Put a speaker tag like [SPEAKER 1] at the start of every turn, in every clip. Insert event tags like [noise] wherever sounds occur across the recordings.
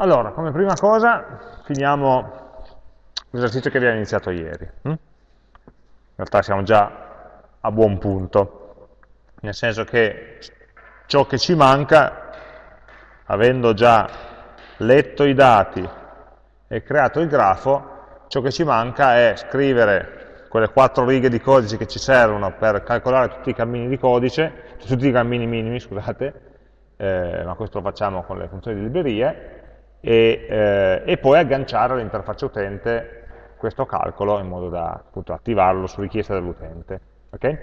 [SPEAKER 1] Allora, come prima cosa, finiamo l'esercizio che abbiamo iniziato ieri. Hm? In realtà siamo già a buon punto, nel senso che ciò che ci manca, avendo già letto i dati e creato il grafo, ciò che ci manca è scrivere quelle quattro righe di codice che ci servono per calcolare tutti i cammini di codice, tutti i cammini minimi, scusate, eh, ma questo lo facciamo con le funzioni di librerie, e, eh, e poi agganciare all'interfaccia utente questo calcolo in modo da appunto, attivarlo su richiesta dell'utente. Okay?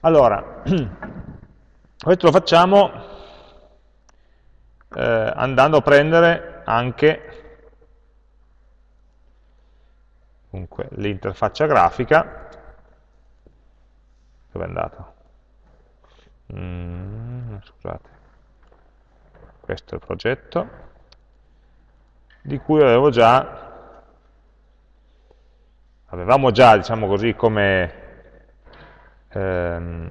[SPEAKER 1] Allora, [clears throat] questo lo facciamo eh, andando a prendere anche l'interfaccia grafica, dove è andato? Mm, scusate, questo è il progetto, di cui avevo già avevamo già, diciamo così, come ehm,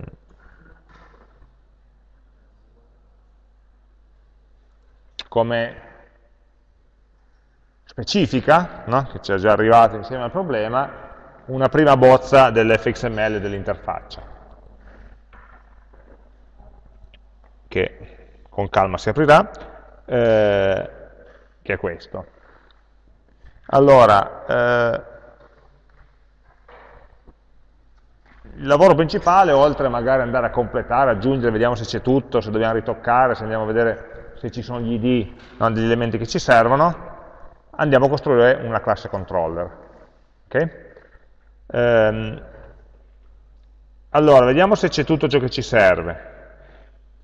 [SPEAKER 1] come specifica, no? che ci è già arrivata insieme al problema, una prima bozza dell'fxml dell'interfaccia, che con calma si aprirà, eh, che è questo. Allora, eh, il lavoro principale, oltre magari andare a completare, aggiungere, vediamo se c'è tutto, se dobbiamo ritoccare, se andiamo a vedere se ci sono gli id, no, degli elementi che ci servono, andiamo a costruire una classe controller. Okay? Ehm, allora, vediamo se c'è tutto ciò che ci serve.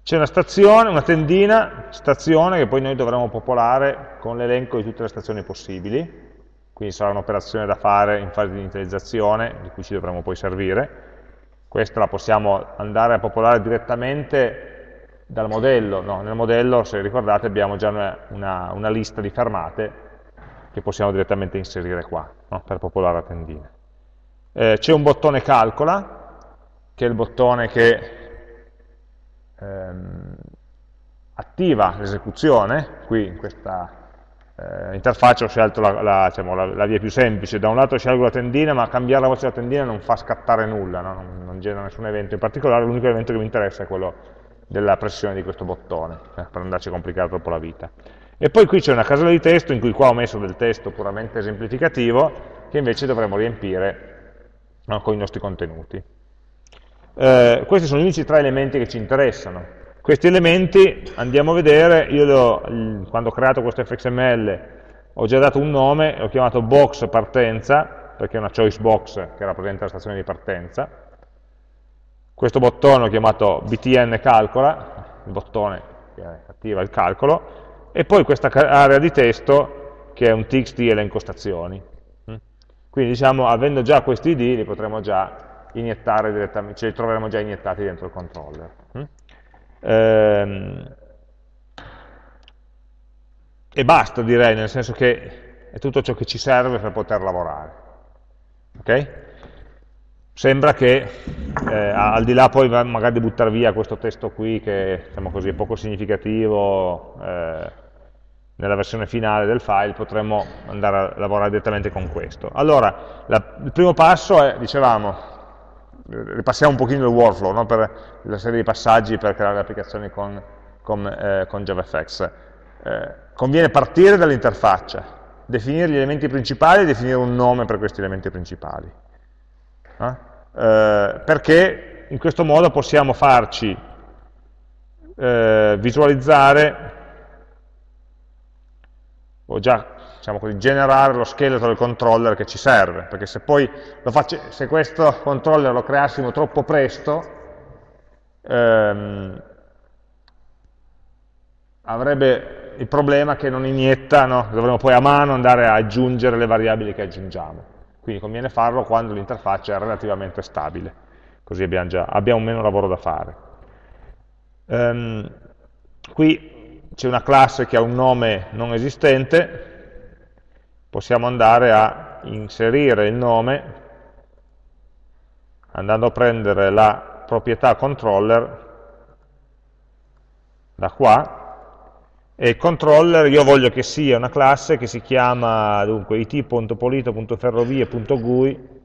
[SPEAKER 1] C'è una stazione, una tendina, stazione, che poi noi dovremo popolare con l'elenco di tutte le stazioni possibili, quindi sarà un'operazione da fare in fase di inizializzazione, di cui ci dovremo poi servire, questa la possiamo andare a popolare direttamente dal modello, no, nel modello, se ricordate, abbiamo già una, una, una lista di fermate che possiamo direttamente inserire qua, no, per popolare la tendina. Eh, C'è un bottone calcola, che è il bottone che ehm, attiva l'esecuzione, qui in questa eh, interfaccia ho scelto la, la, diciamo, la, la, via più semplice, da un lato scelgo la tendina, ma cambiare la voce della tendina non fa scattare nulla, no? non, non, genera nessun evento in particolare, l'unico evento che mi interessa è quello della pressione di questo bottone, eh, per andarci a complicare troppo la vita. E poi qui c'è una casella di testo, in cui qua ho messo del testo puramente esemplificativo, che invece dovremo riempire no, con i nostri contenuti. Eh, questi sono gli unici tre elementi che ci interessano, questi elementi andiamo a vedere, io ho, quando ho creato questo fxml ho già dato un nome, l'ho chiamato box partenza, perché è una choice box che rappresenta la stazione di partenza. Questo bottone l'ho chiamato btn calcola, il bottone che attiva il calcolo, e poi questa area di testo che è un txt elenco stazioni. Mm? Quindi diciamo, avendo già questi id, li potremo già iniettare direttamente, ce li troveremo già iniettati dentro il controller. Mm? Ehm, e basta direi, nel senso che è tutto ciò che ci serve per poter lavorare. Okay? Sembra che, eh, al di là poi magari di buttare via questo testo qui che diciamo così, è poco significativo, eh, nella versione finale del file potremmo andare a lavorare direttamente con questo. Allora, la, il primo passo è, dicevamo, ripassiamo un pochino il workflow no? per la serie di passaggi per creare le applicazioni con, con, eh, con JavaFX. Eh, conviene partire dall'interfaccia, definire gli elementi principali e definire un nome per questi elementi principali. Eh? eh perché in questo modo possiamo farci eh, visualizzare, ho già diciamo così, generare lo scheletro del controller che ci serve, perché se poi faccio, se questo controller lo creassimo troppo presto, ehm, avrebbe il problema che non inietta, no? dovremmo poi a mano andare a aggiungere le variabili che aggiungiamo. Quindi conviene farlo quando l'interfaccia è relativamente stabile, così abbiamo, già, abbiamo meno lavoro da fare. Um, qui c'è una classe che ha un nome non esistente, possiamo andare a inserire il nome andando a prendere la proprietà controller da qua e il controller io voglio che sia una classe che si chiama dunque it.polito.ferrovie.gui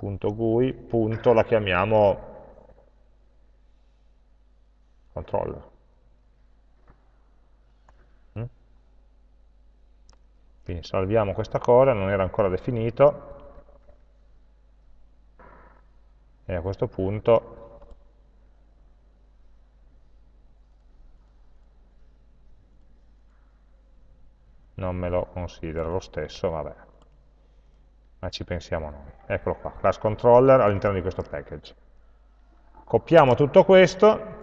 [SPEAKER 1] .gui, punto, la chiamiamo controller. Quindi salviamo questa cosa, non era ancora definito, e a questo punto non me lo considera lo stesso, vabbè, ma ci pensiamo noi. Eccolo qua, class controller all'interno di questo package. Copiamo tutto questo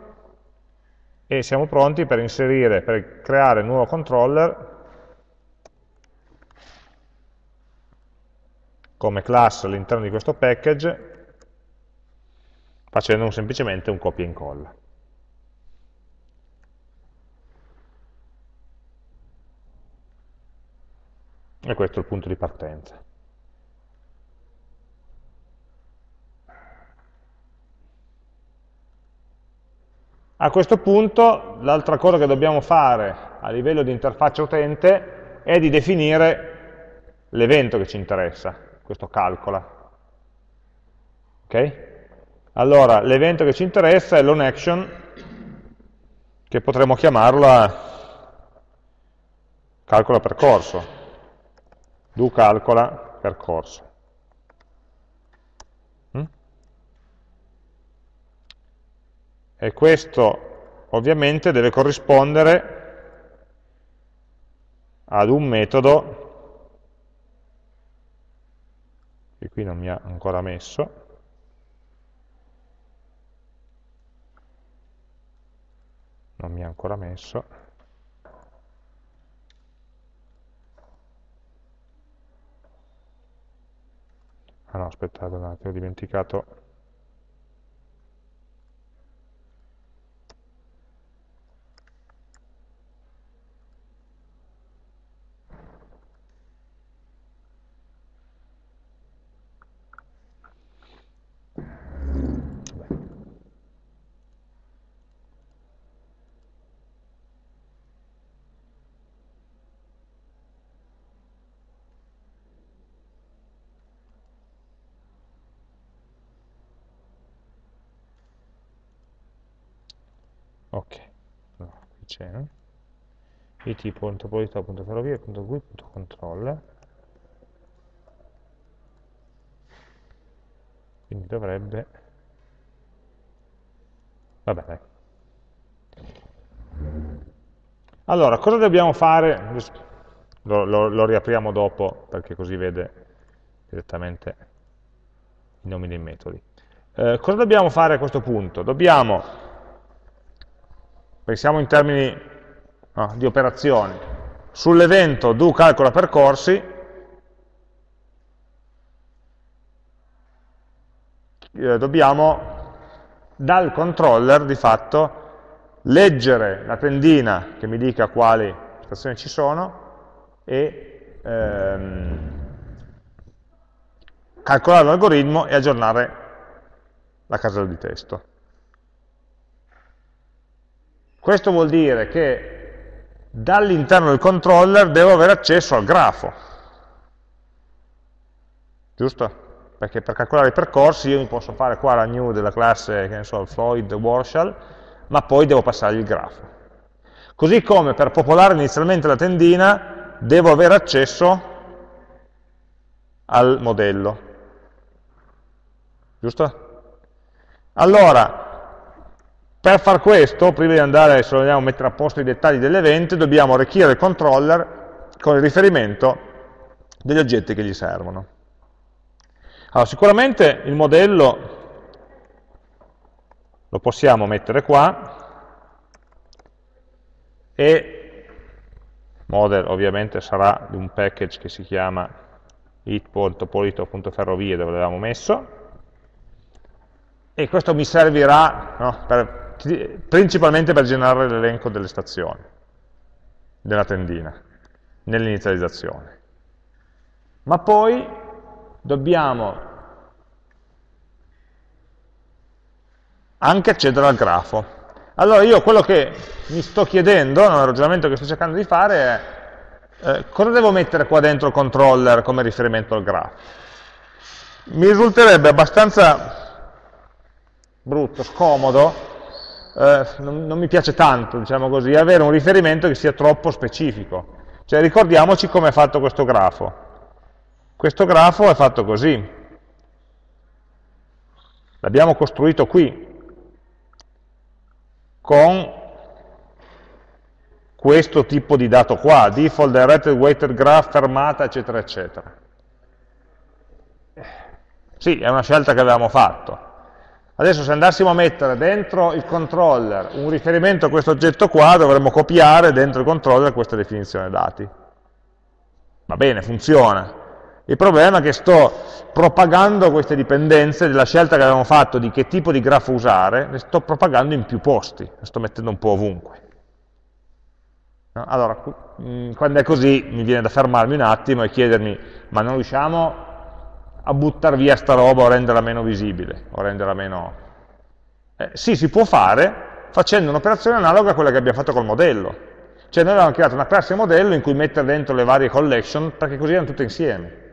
[SPEAKER 1] e siamo pronti per inserire, per creare un nuovo controller come class all'interno di questo package facendo semplicemente un copia e incolla. E questo è il punto di partenza. A questo punto l'altra cosa che dobbiamo fare a livello di interfaccia utente è di definire l'evento che ci interessa, questo calcola. Ok? Allora, l'evento che ci interessa è l'onAction, che potremmo chiamarla calcola percorso do calcola percorso. Mm? E questo ovviamente deve corrispondere ad un metodo che qui non mi ha ancora messo, non mi ha ancora messo, ah no aspettate un attimo ho dimenticato ok. No, qui c'è. It.polità.ferrovie.gui.controller quindi dovrebbe vabbè dai. Allora cosa dobbiamo fare? Lo, lo, lo riapriamo dopo perché così vede direttamente i nomi dei metodi. Eh, cosa dobbiamo fare a questo punto? dobbiamo pensiamo in termini no, di operazioni, sull'evento do calcola percorsi, eh, dobbiamo dal controller di fatto leggere la tendina che mi dica quali stazioni ci sono e ehm, calcolare l'algoritmo e aggiornare la casella di testo. Questo vuol dire che dall'interno del controller devo avere accesso al grafo. Giusto? Perché per calcolare i percorsi io mi posso fare qua la new della classe, che ne so, Floyd Warshall, ma poi devo passare il grafo. Così come per popolare inizialmente la tendina devo avere accesso al modello. Giusto? Allora, per far questo, prima di andare, se vogliamo mettere a posto i dettagli dell'evento, dobbiamo arricchire il controller con il riferimento degli oggetti che gli servono. Allora, sicuramente il modello lo possiamo mettere qua e model ovviamente sarà di un package che si chiama it.polito.ferrovie dove l'avevamo messo e questo mi servirà no, per principalmente per generare l'elenco delle stazioni, della tendina, nell'inizializzazione. Ma poi dobbiamo anche accedere al grafo. Allora io quello che mi sto chiedendo, nel ragionamento che sto cercando di fare è eh, cosa devo mettere qua dentro il controller come riferimento al grafo? Mi risulterebbe abbastanza brutto, scomodo, eh, non, non mi piace tanto, diciamo così, avere un riferimento che sia troppo specifico. Cioè ricordiamoci come è fatto questo grafo. Questo grafo è fatto così. L'abbiamo costruito qui, con questo tipo di dato qua, default directed weighted graph, fermata, eccetera, eccetera. Sì, è una scelta che avevamo fatto. Adesso se andassimo a mettere dentro il controller un riferimento a questo oggetto qua, dovremmo copiare dentro il controller questa definizione dati. Va bene, funziona. Il problema è che sto propagando queste dipendenze della scelta che avevamo fatto di che tipo di grafo usare, le sto propagando in più posti, le sto mettendo un po' ovunque. Allora, mm, quando è così mi viene da fermarmi un attimo e chiedermi, ma non riusciamo a buttare via sta roba o renderla meno visibile, o renderla meno... Eh, sì, si può fare facendo un'operazione analoga a quella che abbiamo fatto col modello. Cioè noi avevamo creato una classe modello in cui mettere dentro le varie collection perché così erano tutte insieme.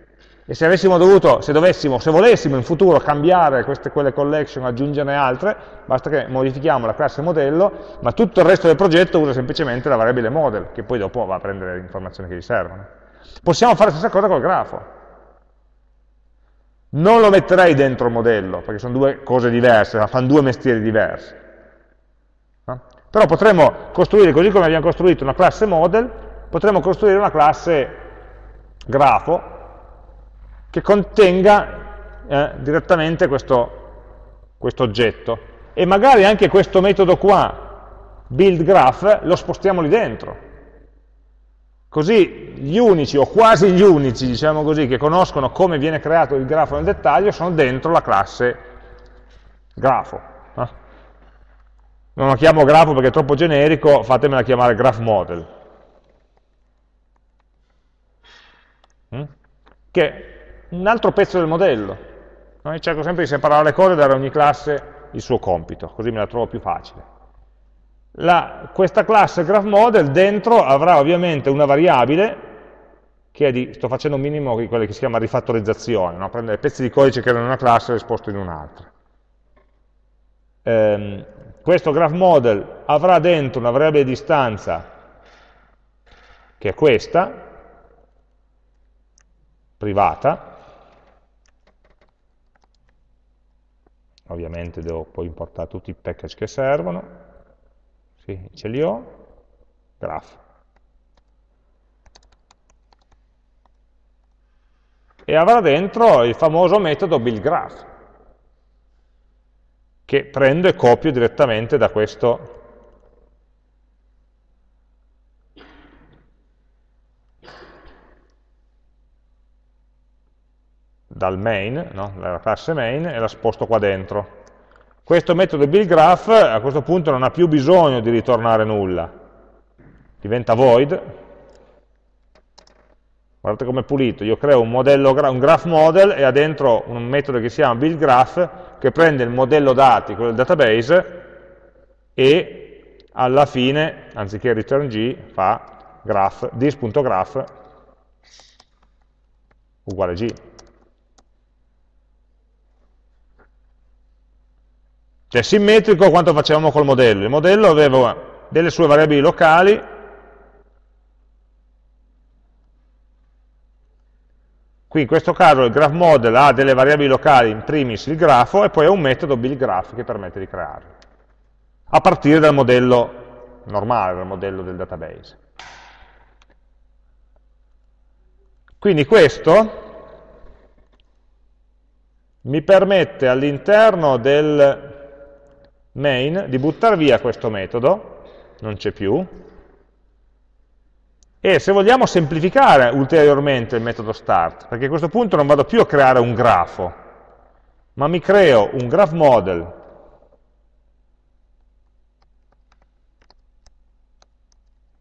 [SPEAKER 1] E se avessimo dovuto, se dovessimo, se volessimo in futuro cambiare queste, quelle collection, aggiungerne altre, basta che modifichiamo la classe modello, ma tutto il resto del progetto usa semplicemente la variabile model, che poi dopo va a prendere le informazioni che gli servono. Possiamo fare la stessa cosa col grafo. Non lo metterei dentro il modello, perché sono due cose diverse, fanno due mestieri diversi. No? Però potremmo costruire, così come abbiamo costruito una classe model, potremmo costruire una classe grafo che contenga eh, direttamente questo, questo oggetto. E magari anche questo metodo qua, build graph, lo spostiamo lì dentro. Così gli unici, o quasi gli unici, diciamo così, che conoscono come viene creato il grafo nel dettaglio sono dentro la classe grafo. Non lo chiamo grafo perché è troppo generico, fatemela chiamare graph model. Mm? Che è un altro pezzo del modello. Noi cerco sempre di separare le cose e dare a ogni classe il suo compito, così me la trovo più facile la, questa classe GraphModel dentro avrà ovviamente una variabile che è di, sto facendo un minimo di quella che si chiama rifattorizzazione, no? prendere pezzi di codice che erano in una classe e esposto in un'altra. Ehm, questo GraphModel avrà dentro una variabile di istanza che è questa, privata, ovviamente devo poi importare tutti i package che servono, sì, ce li ho, graph. E avrà dentro il famoso metodo buildGraph, che prendo e copio direttamente da questo dal main, no? dalla classe main, e la sposto qua dentro. Questo metodo buildGraph a questo punto non ha più bisogno di ritornare nulla, diventa void. Guardate come è pulito, io creo un, modello, un graph model e ha dentro un metodo che si chiama buildGraph che prende il modello dati, quello del database, e alla fine, anziché return g, fa graph, this.graph uguale g. Cioè simmetrico quanto facevamo col modello. Il modello aveva delle sue variabili locali, qui in questo caso il graph model ha delle variabili locali, in primis il grafo, e poi ha un metodo buildGraph che permette di crearlo, a partire dal modello normale, dal modello del database. Quindi questo mi permette all'interno del main di buttare via questo metodo, non c'è più, e se vogliamo semplificare ulteriormente il metodo start, perché a questo punto non vado più a creare un grafo, ma mi creo un graph model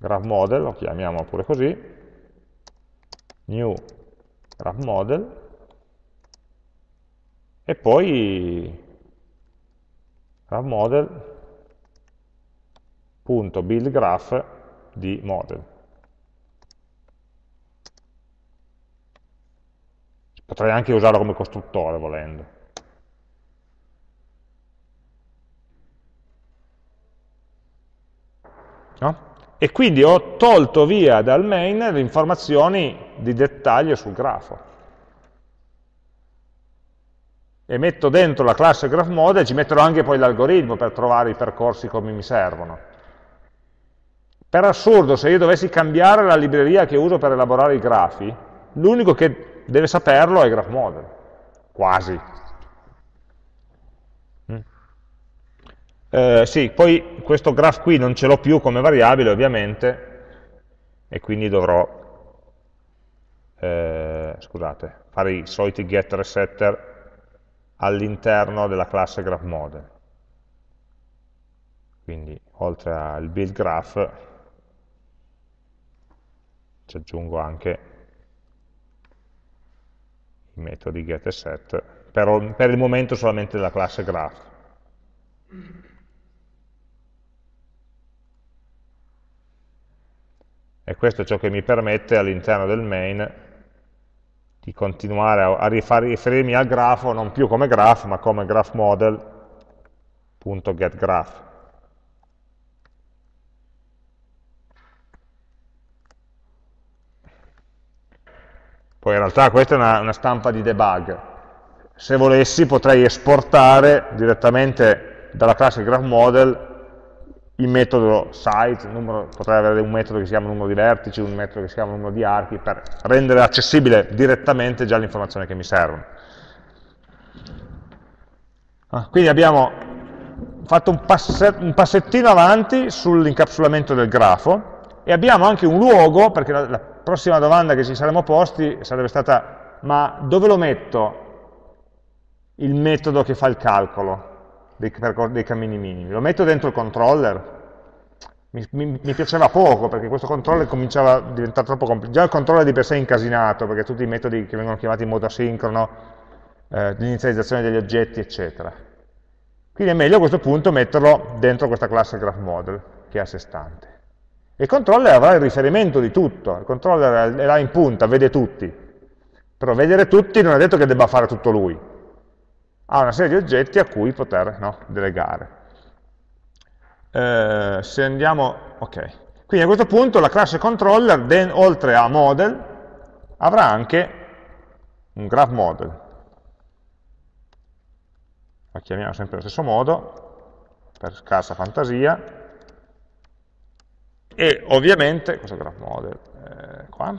[SPEAKER 1] graph model, lo chiamiamo pure così, new graph model, e poi graph model.buildGraph di model. Potrei anche usarlo come costruttore volendo. No? E quindi ho tolto via dal main le informazioni di dettaglio sul grafo. E metto dentro la classe GraphModel, ci metterò anche poi l'algoritmo per trovare i percorsi come mi servono. Per assurdo, se io dovessi cambiare la libreria che uso per elaborare i grafi, l'unico che deve saperlo è GraphModel, quasi. Mm. Eh, sì, poi questo graph qui non ce l'ho più come variabile ovviamente e quindi dovrò eh, scusate, fare i soliti getter e setter all'interno della classe GraphModel. Quindi oltre al build graph ci aggiungo anche i metodi get e set, per, per il momento solamente della classe graph. E questo è ciò che mi permette all'interno del main di continuare a, a riferirmi al grafo non più come graph, ma come graph model.getGraph. Poi in realtà questa è una, una stampa di debug. Se volessi potrei esportare direttamente dalla classe GraphModel il metodo size, numero, potrei avere un metodo che si chiama numero di vertici, un metodo che si chiama numero di archi, per rendere accessibile direttamente già l'informazione che mi servono. Ah, quindi abbiamo fatto un, un passettino avanti sull'incapsulamento del grafo e abbiamo anche un luogo, perché la, la prossima domanda che ci saremmo posti sarebbe stata ma dove lo metto il metodo che fa il calcolo dei, dei cammini minimi? Lo metto dentro il controller? Mi, mi, mi, piaceva poco perché questo controller cominciava a diventare troppo complicato. Già il controller di per sé è incasinato perché tutti i metodi che vengono chiamati in modo asincrono, eh, l'inizializzazione degli oggetti, eccetera. Quindi è meglio a questo punto metterlo dentro questa classe GraphModel che è a sé stante. Il controller avrà il riferimento di tutto, il controller è là in punta, vede tutti, però vedere tutti non è detto che debba fare tutto lui, ha una serie di oggetti a cui poter no, delegare. Eh, se andiamo, ok, quindi a questo punto la classe controller, den, oltre a model, avrà anche un graph model. La chiamiamo sempre allo stesso modo, per scarsa fantasia, e ovviamente, questo graph model, eh, qua,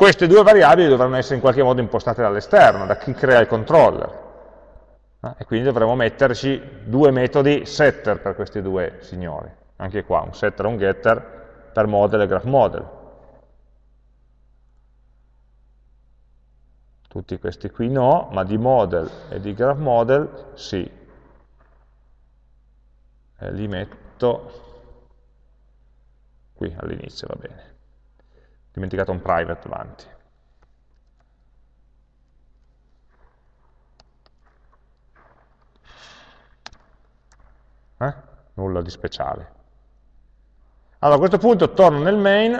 [SPEAKER 1] queste due variabili dovranno essere in qualche modo impostate dall'esterno, da chi crea il controller, eh, e quindi dovremo metterci due metodi setter per questi due signori, anche qua, un setter e un getter per model e graph model. Tutti questi qui no, ma di model e di graph model sì eh, li metto qui all'inizio, va bene. Dimenticato un private avanti. Eh? Nulla di speciale. Allora, a questo punto torno nel main,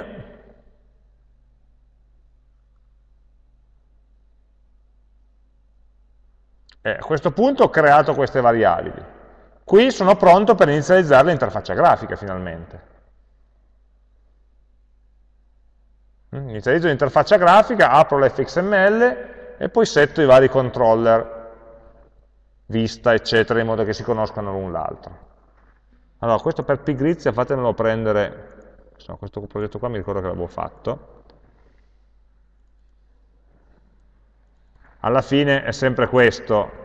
[SPEAKER 1] e a questo punto ho creato queste variabili. Qui sono pronto per inizializzare l'interfaccia grafica finalmente. Mm, inizializzo l'interfaccia grafica, apro l'fxml e poi setto i vari controller, vista, eccetera, in modo che si conoscano l'un l'altro. Allora, questo per pigrizia fatemelo prendere, insomma, questo progetto qua mi ricordo che l'avevo fatto. Alla fine è sempre questo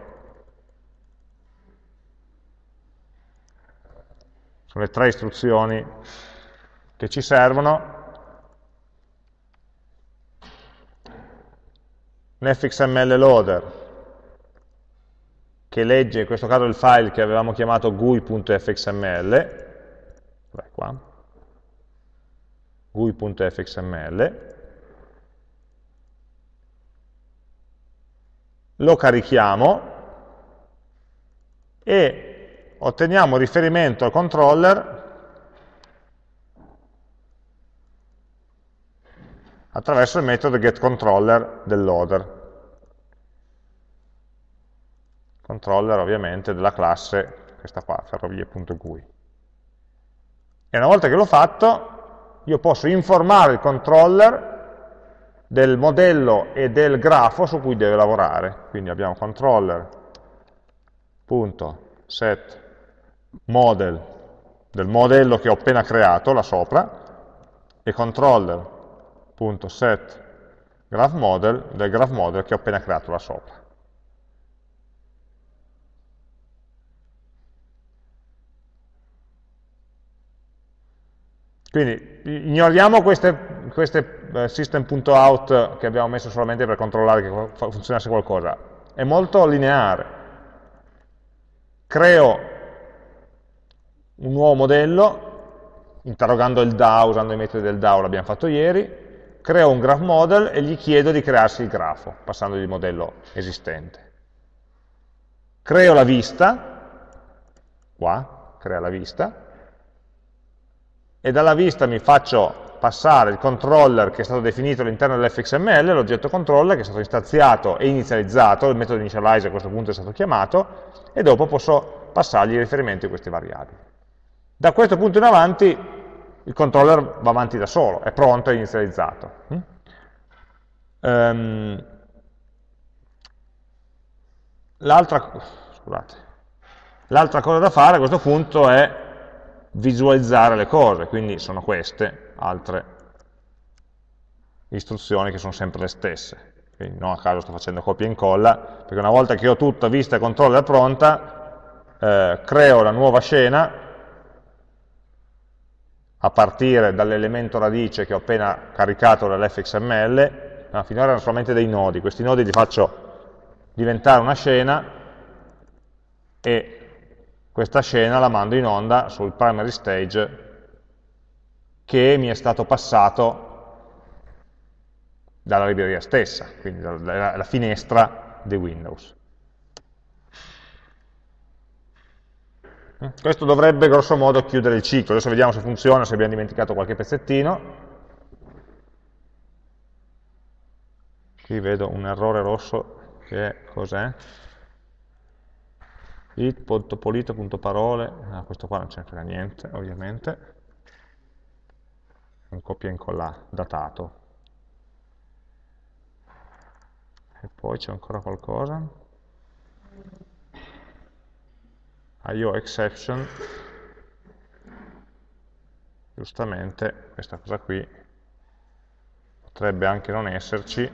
[SPEAKER 1] sono le tre istruzioni che ci servono. Un fxml loader che legge in questo caso il file che avevamo chiamato gui.fxml, gui.fxml, lo carichiamo e otteniamo riferimento al controller attraverso il metodo getController del loader. Controller ovviamente della classe, questa qua, ferrovie.gui. E una volta che l'ho fatto, io posso informare il controller del modello e del grafo su cui deve lavorare. Quindi abbiamo controller.set model del modello che ho appena creato là sopra e controller.set graph model del graph model che ho appena creato là sopra. Quindi ignoriamo queste, queste eh, system.out che abbiamo messo solamente per controllare che funzionasse qualcosa. È molto lineare. Creo un nuovo modello, interrogando il DAO, usando i metodi del DAO, l'abbiamo fatto ieri, creo un graph model e gli chiedo di crearsi il grafo, passandogli il modello esistente. Creo la vista, qua, crea la vista, e dalla vista mi faccio passare il controller che è stato definito all'interno dell'fxml, l'oggetto controller che è stato istanziato e inizializzato, il metodo initialize a questo punto è stato chiamato, e dopo posso passargli i riferimenti a queste variabili. Da questo punto in avanti il controller va avanti da solo, è pronto, è inizializzato. Um, L'altra cosa da fare a questo punto è visualizzare le cose, quindi sono queste altre istruzioni che sono sempre le stesse. Quindi non a caso sto facendo copia e incolla, perché una volta che ho tutta vista e controller pronta, eh, creo la nuova scena a partire dall'elemento radice che ho appena caricato dall'fxml, no, finora erano solamente dei nodi, questi nodi li faccio diventare una scena e questa scena la mando in onda sul primary stage che mi è stato passato dalla libreria stessa, quindi dalla finestra di Windows. Questo dovrebbe grosso modo chiudere il ciclo, adesso vediamo se funziona, se abbiamo dimenticato qualche pezzettino. Qui vedo un errore rosso che cos'è? it.polito.parole, ah, questo qua non ce ne frega niente, ovviamente, un copia e incolla datato. E poi c'è ancora qualcosa. IO exception, giustamente questa cosa qui potrebbe anche non esserci,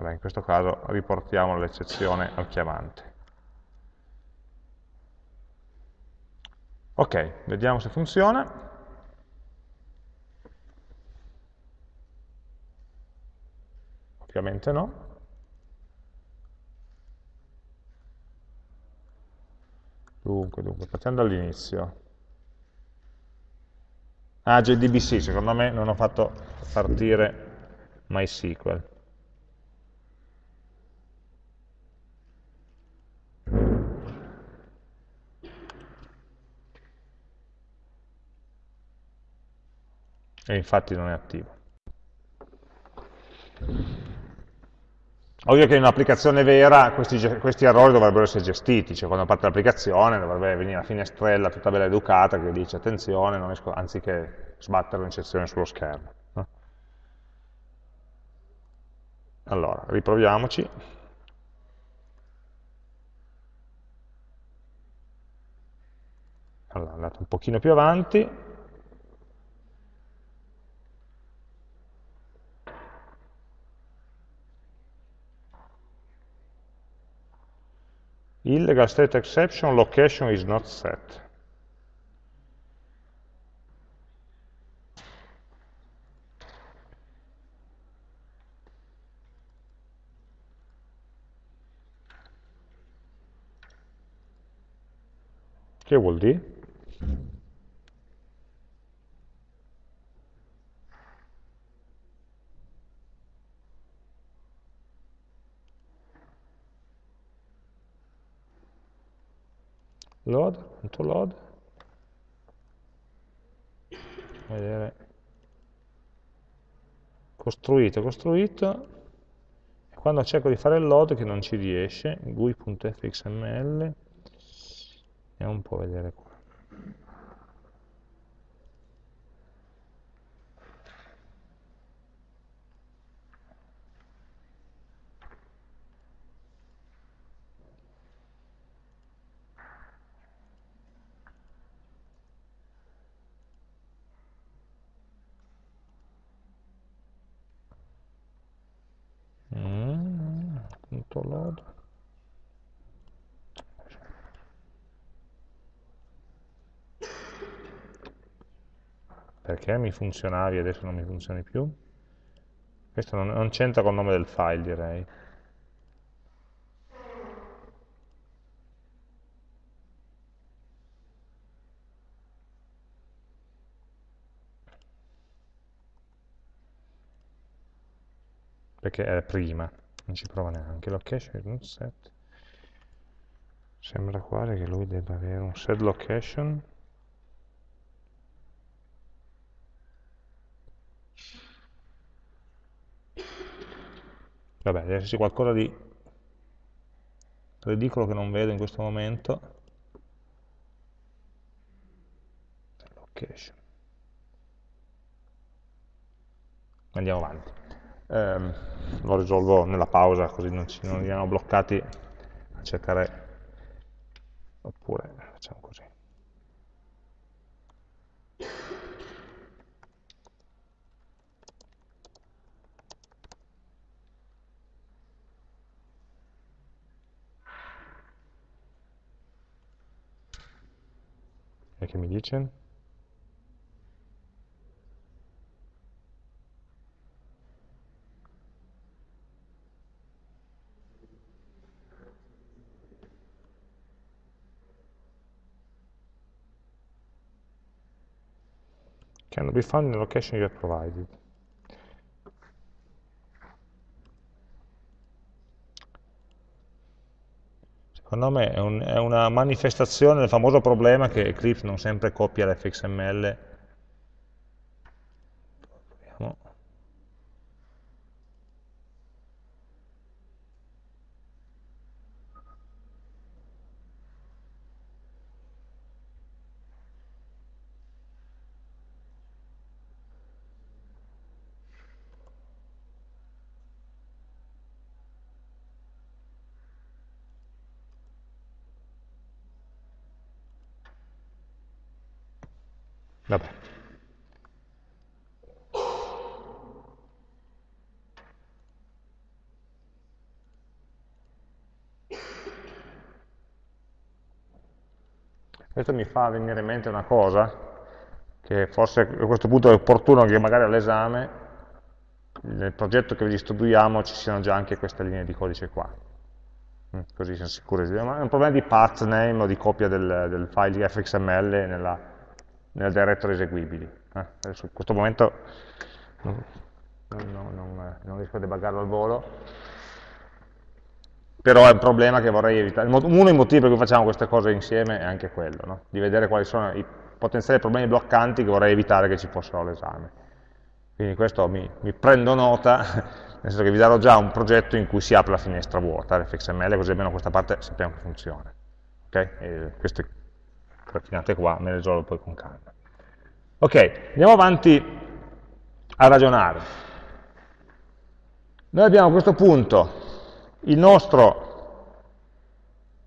[SPEAKER 1] allora, in questo caso riportiamo l'eccezione al chiamante. Ok, vediamo se funziona. Ovviamente no. Dunque, dunque, partiamo dall'inizio. Ah, JDBC, secondo me non ho fatto partire MySQL. e infatti non è attivo. Ovvio che in un'applicazione vera questi, questi, errori dovrebbero essere gestiti, cioè quando parte l'applicazione dovrebbe venire la finestrella tutta bella educata che dice attenzione, non esco, anziché sbattere un'eccezione sullo schermo. Allora, riproviamoci. Allora, andate un pochino più avanti, illegal state exception location is not set. Che vuol dire? load.load, vedere, costruito, costruito, e quando cerco di fare il load che non ci riesce, gui.fxml, andiamo un po' a vedere qua. punto load perché mi funzionavi e adesso non mi funzioni più. Questo non, non c'entra col nome del file direi. Perché è prima non ci prova neanche. Location un set. Sembra quasi che lui debba avere un set location vabbè deve esserci qualcosa di ridicolo che non vedo in questo momento location andiamo avanti. Ehm, lo risolvo nella pausa così non, ci, non andiamo bloccati a cercare oppure facciamo così e dice? cannot be found in the location you have provided. Secondo me è, un, è, una manifestazione del famoso problema che Eclipse non sempre copia l'fxml Vabbè. Questo mi fa venire in mente una cosa, che forse a questo punto è opportuno che magari all'esame, nel progetto che vi distribuiamo, ci siano già anche queste linee di codice qua. Mm, così siamo sicuri. È un problema di path name o di copia del, del file fxml nella, nel directory eseguibili. Eh? Adesso in questo momento non, non, non, non riesco a debuggarlo al volo, però è un problema che vorrei evitare. Uno dei motivi per cui facciamo queste cose insieme è anche quello, no? di vedere quali sono i potenziali problemi bloccanti che vorrei evitare che ci fossero all'esame. Quindi questo mi, mi, prendo nota, [laughs] nel senso che vi darò già un progetto in cui si apre la finestra vuota, l'fxml, così almeno questa parte sappiamo che funziona. Okay? Questo raffinate qua, me le risolvo poi con calma. Ok, andiamo avanti a ragionare. Noi abbiamo a questo punto il nostro,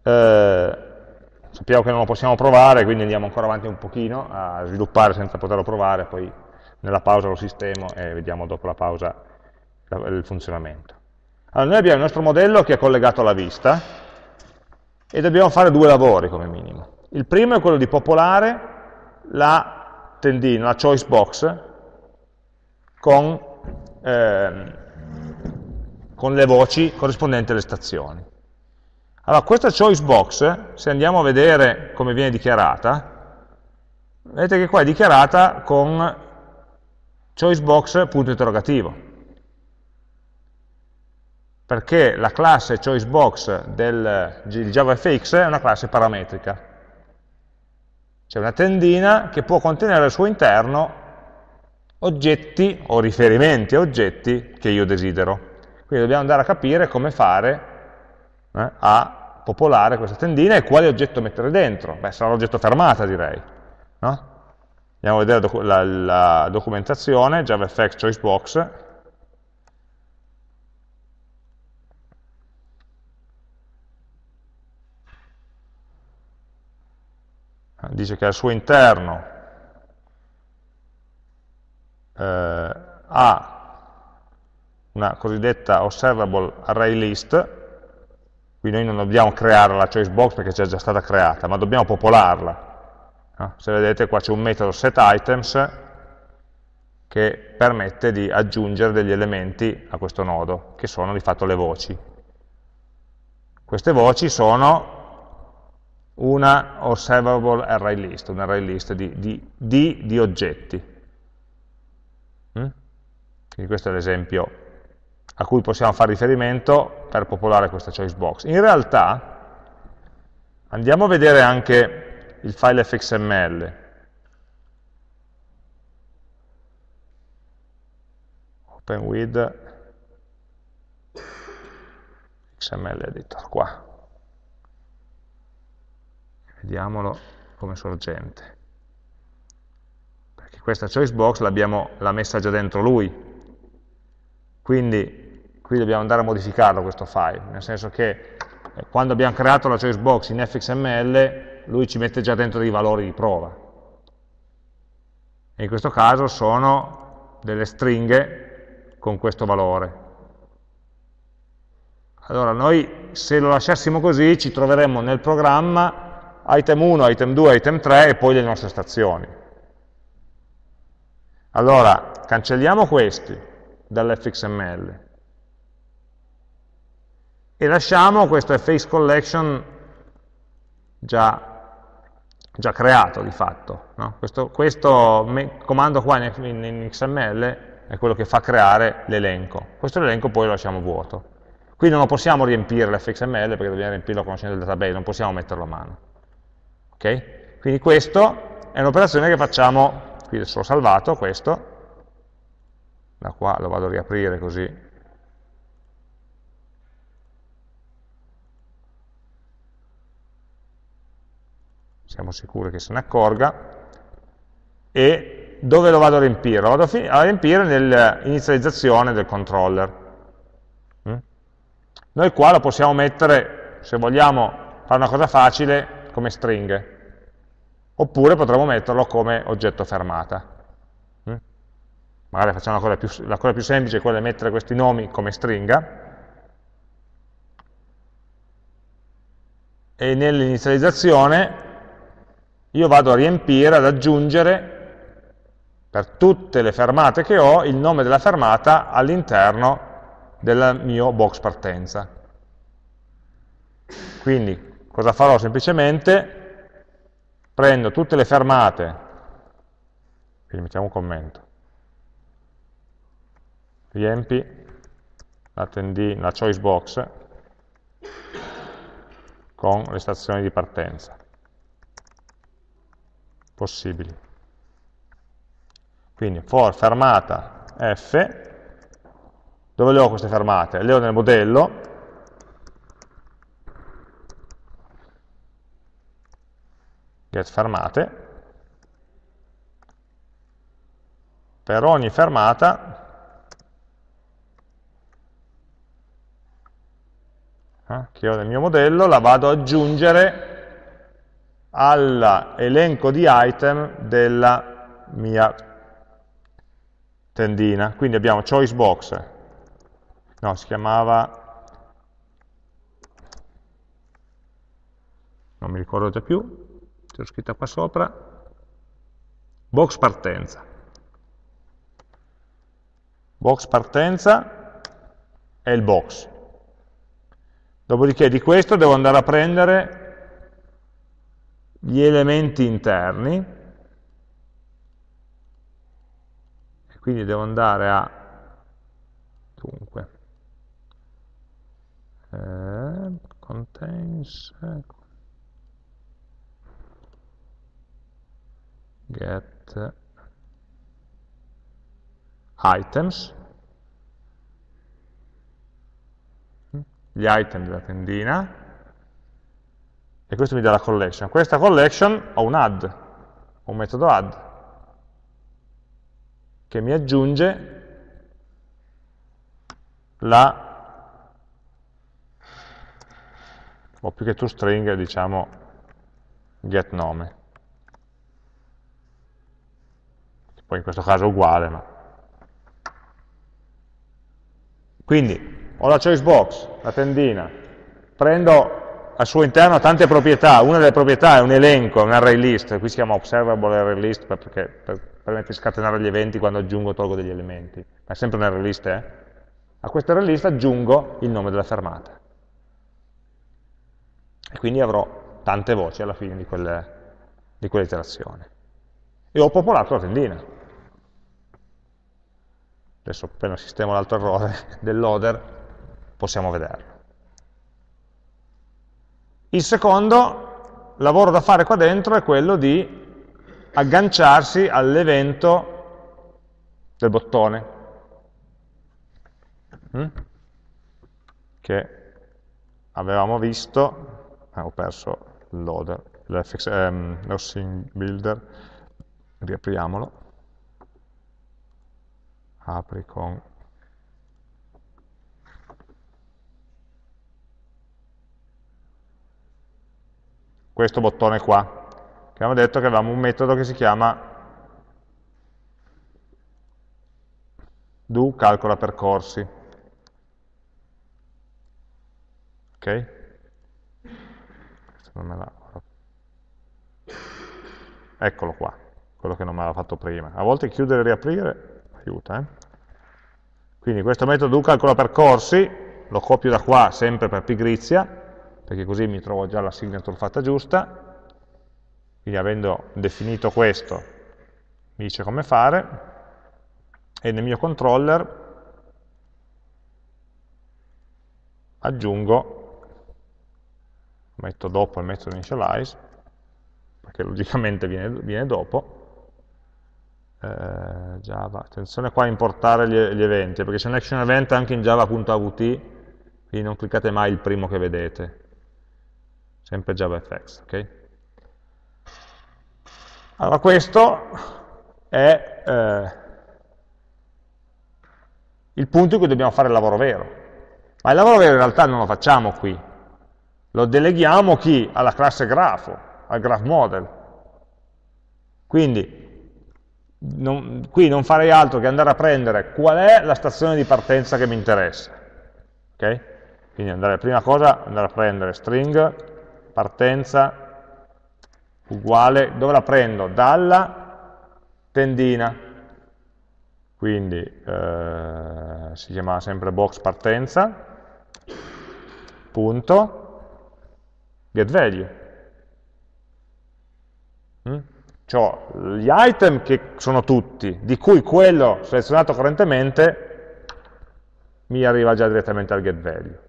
[SPEAKER 1] eh, sappiamo che non lo possiamo provare, quindi andiamo ancora avanti un pochino a sviluppare senza poterlo provare, poi nella pausa lo sistemo e vediamo dopo la pausa il funzionamento. Allora, noi abbiamo il nostro modello che è collegato alla vista e dobbiamo fare due lavori come minimo. Il primo è quello di popolare la tendina, la choice box, con, eh, con le voci corrispondenti alle stazioni. Allora, questa choice box, se andiamo a vedere come viene dichiarata, vedete che qua è dichiarata con choicebox punto interrogativo, perché la classe choicebox del JavaFX è una classe parametrica, C'è una tendina che può contenere al suo interno oggetti o riferimenti a oggetti che io desidero. Quindi dobbiamo andare a capire come fare eh, a popolare questa tendina e quale oggetto mettere dentro. Beh, sarà l'oggetto fermata direi. No? Andiamo a vedere la, la documentazione, JavaFX Choicebox. Dice che al suo interno eh, ha una cosiddetta observable array list, qui noi non dobbiamo creare la choice box perché c'è già stata creata, ma dobbiamo popolarla. No? Se vedete qua c'è un metodo setItems che permette di aggiungere degli elementi a questo nodo, che sono di fatto le voci. Queste voci sono una observable array list, un array list di, di, di, di oggetti. Mm? Quindi questo è l'esempio a cui possiamo fare riferimento per popolare questa choice box. In realtà, andiamo a vedere anche il file fxml. Open with XML editor, qua. Vediamolo come sorgente. Perché questa choice box l'ha messa già dentro lui. Quindi qui dobbiamo andare a modificarlo questo file, nel senso che eh, quando abbiamo creato la choice box in fxml lui ci mette già dentro dei valori di prova. E in questo caso sono delle stringhe con questo valore. Allora noi se lo lasciassimo così ci troveremmo nel programma item 1, item 2, item 3 e poi le nostre stazioni. Allora cancelliamo questi dall'fxml e lasciamo questo face collection già già creato di fatto. No? Questo, questo comando qua in, in, in, XML è quello che fa creare l'elenco. Questo elenco poi lo lasciamo vuoto. Qui non possiamo riempire l'fxml perché dobbiamo riempirlo conoscendo il database, non possiamo metterlo a mano. Okay? Quindi questo è un'operazione che facciamo, qui adesso l'ho salvato, questo, da qua lo vado a riaprire così siamo sicuri che se ne accorga, e dove lo vado a riempire? Lo vado a riempire nell'inizializzazione del controller. Mm? Noi qua lo possiamo mettere, se vogliamo fare una cosa facile, come stringhe, oppure potremmo metterlo come oggetto fermata. Mm? Magari facciamo la cosa, più, la cosa più semplice, quella di mettere questi nomi come stringa, e nell'inizializzazione io vado a riempire, ad aggiungere per tutte le fermate che ho il nome della fermata all'interno del mio box partenza. Quindi cosa farò? Semplicemente prendo tutte le fermate, quindi mettiamo un commento, riempi la, la choice box con le stazioni di partenza. Possibili. Quindi for fermata f, dove le ho queste fermate? Le ho nel modello, get fermate, per ogni fermata eh, che ho nel mio modello la vado ad aggiungere all'elenco di item della mia tendina. Quindi abbiamo choice box, no, si chiamava, non mi ricordo già più, c'è scritta qua sopra, box partenza. Box partenza è il box. Dopodiché di questo devo andare a prendere gli elementi interni, quindi devo andare a, dunque, eh, contains, get items, gli item della tendina, e questo mi dà la collection. Questa collection ho un add, un metodo add, che mi aggiunge la, o più che toString, diciamo getNome. Poi in questo caso è uguale, ma Quindi ho la choice box, la tendina, prendo al suo interno tante proprietà, una delle proprietà è un elenco, un array list, qui si chiama observable array list perché per, permette di scatenare gli eventi quando aggiungo o tolgo degli elementi, ma è sempre un array list, eh? A questo array list aggiungo il nome della fermata. E quindi avrò tante voci alla fine di quell'iterazione. E ho popolato la tendina adesso appena sistemo l'altro errore [laughs] del loader, possiamo vederlo. Il secondo lavoro da fare qua dentro è quello di agganciarsi all'evento del bottone, mm? che avevamo visto, eh, ho perso il loader, l'FX, ehm, builder, riapriamolo, apri con questo bottone qua, che abbiamo detto che avevamo un metodo che si chiama do calcola percorsi. Ok? Eccolo qua, quello che non mi aveva fatto prima. A volte chiudere e riaprire aiuta. Eh? Quindi questo metodo do calcola percorsi, lo copio da qua sempre per pigrizia, perché così mi trovo già la signature fatta giusta, quindi avendo definito questo mi dice come fare, e nel mio controller aggiungo, metto dopo il metodo initialize, perché logicamente viene, viene dopo, eh, Java. Attenzione qua a importare gli, gli, eventi, perché c'è un action event anche in java.avt, quindi non cliccate mai il primo che vedete, sempre JavaFX. Okay? Allora questo è eh, il punto in cui dobbiamo fare il lavoro vero. Ma il lavoro vero in realtà non lo facciamo qui, lo deleghiamo chi? Alla classe grafo, al graph model. Quindi non, qui non farei altro che andare a prendere qual è la stazione di partenza che mi interessa. Okay? Quindi andare, prima cosa andare a prendere string, partenza, uguale, dove la prendo? Dalla tendina. Quindi eh, si chiama sempre box partenza, punto, get value. Mm? Cioè, gli item che sono tutti, di cui quello selezionato correntemente mi arriva già direttamente al get value.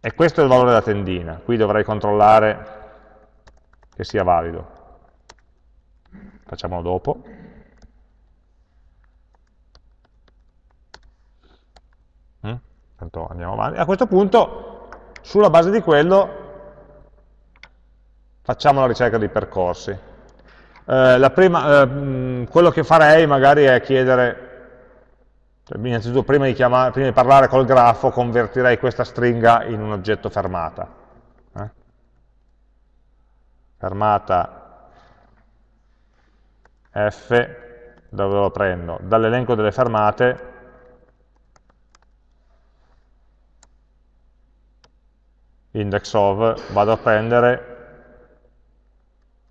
[SPEAKER 1] E questo è il valore della tendina, qui dovrei controllare che sia valido. Facciamolo dopo. Mm? andiamo avanti. A questo punto, sulla base di quello, facciamo la ricerca dei percorsi. Eh, prima, eh, quello che farei magari è chiedere, cioè, innanzitutto prima di, chiamare, prima di, parlare col grafo, convertirei questa stringa in un oggetto fermata. Eh? Fermata f, dove lo prendo? Dall'elenco delle fermate index of, vado a prendere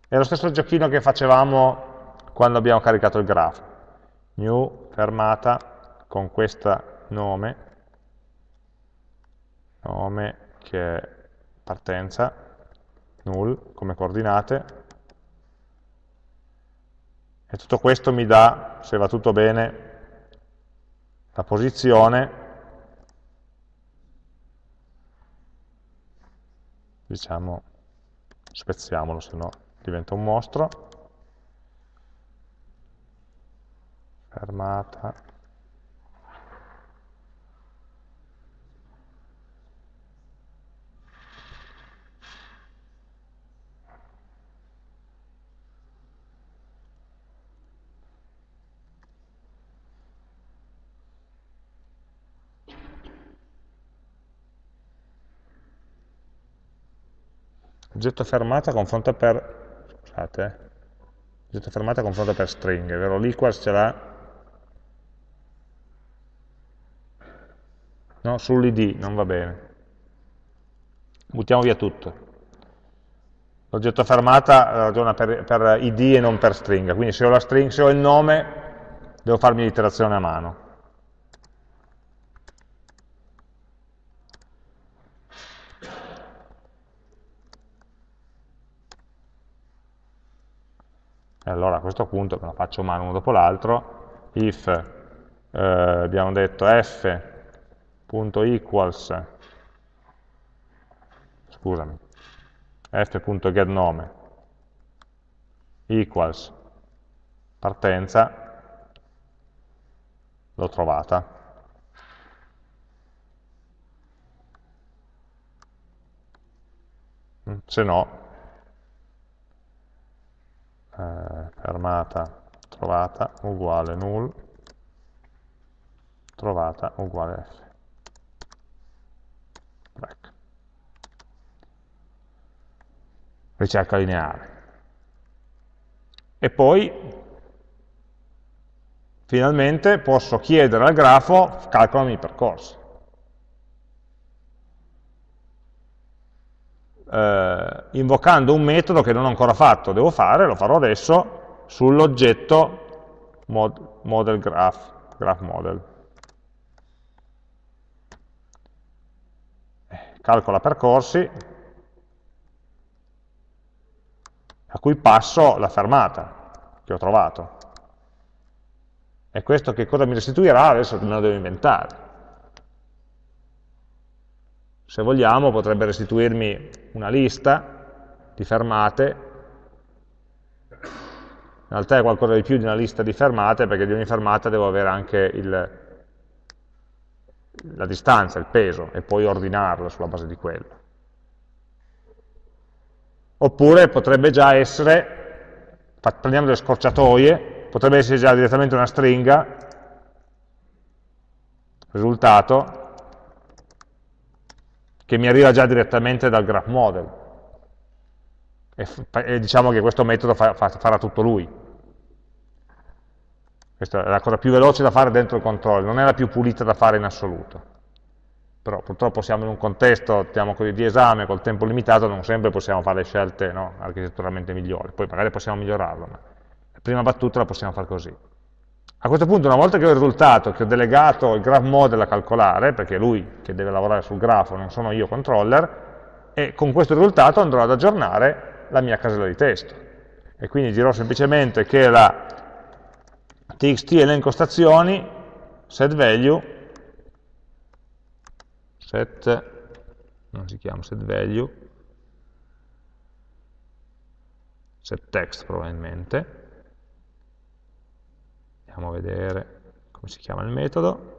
[SPEAKER 1] è lo stesso giochino che facevamo quando abbiamo caricato il grafo. New fermata con questo nome, nome che è partenza, null come coordinate, e tutto questo mi dà, se va tutto bene, la posizione, diciamo, spezziamolo, se no diventa un mostro, fermata, oggetto fermata confronta per scusate eh, oggetto fermata confronta per stringhe vero? L'equals ce l'ha. No, sull'id non va bene. Buttiamo via tutto. L'oggetto fermata ragiona per, per, id e non per stringa. Quindi se ho la string, se ho il nome devo farmi l'iterazione a mano allora a questo punto me la faccio mano uno dopo l'altro, if eh, abbiamo detto f.equals, scusami, f.getNome equals partenza, l'ho trovata. Se no, eh, fermata trovata uguale null, trovata uguale f. Ecco. Ricerca lineare. E poi, finalmente, posso chiedere al grafo, calcolami i percorsi. Eh, invocando un metodo che non ho ancora fatto, devo fare, lo farò adesso, sull'oggetto mod, model graph, graph model. Eh, calcola percorsi, a cui passo la fermata che ho trovato. E questo che cosa mi restituirà? Adesso me lo devo inventare se vogliamo potrebbe restituirmi una lista di fermate, in realtà è qualcosa di più di una lista di fermate perché di ogni fermata devo avere anche il, la distanza, il peso e poi ordinarlo sulla base di quello. Oppure potrebbe già essere, prendiamo delle scorciatoie, potrebbe essere già direttamente una stringa, risultato, che mi arriva già direttamente dal graph model. E, e diciamo che questo metodo fa, fa, farà tutto lui. Questa è la cosa più veloce da fare dentro il controllo, non è la più pulita da fare in assoluto. Però purtroppo siamo in un contesto diciamo di esame col tempo limitato, non sempre possiamo fare le scelte no, architetturalmente migliori, poi magari possiamo migliorarlo, ma la prima battuta la possiamo fare così. A questo punto, una volta che ho il risultato, che ho delegato il graph model a calcolare, perché è lui che deve lavorare sul grafo, non sono io controller, e con questo risultato andrò ad aggiornare la mia casella di testo. E quindi dirò semplicemente che la txt elenco stazioni set value set non si chiama set value set text probabilmente andiamo a vedere come si chiama il metodo,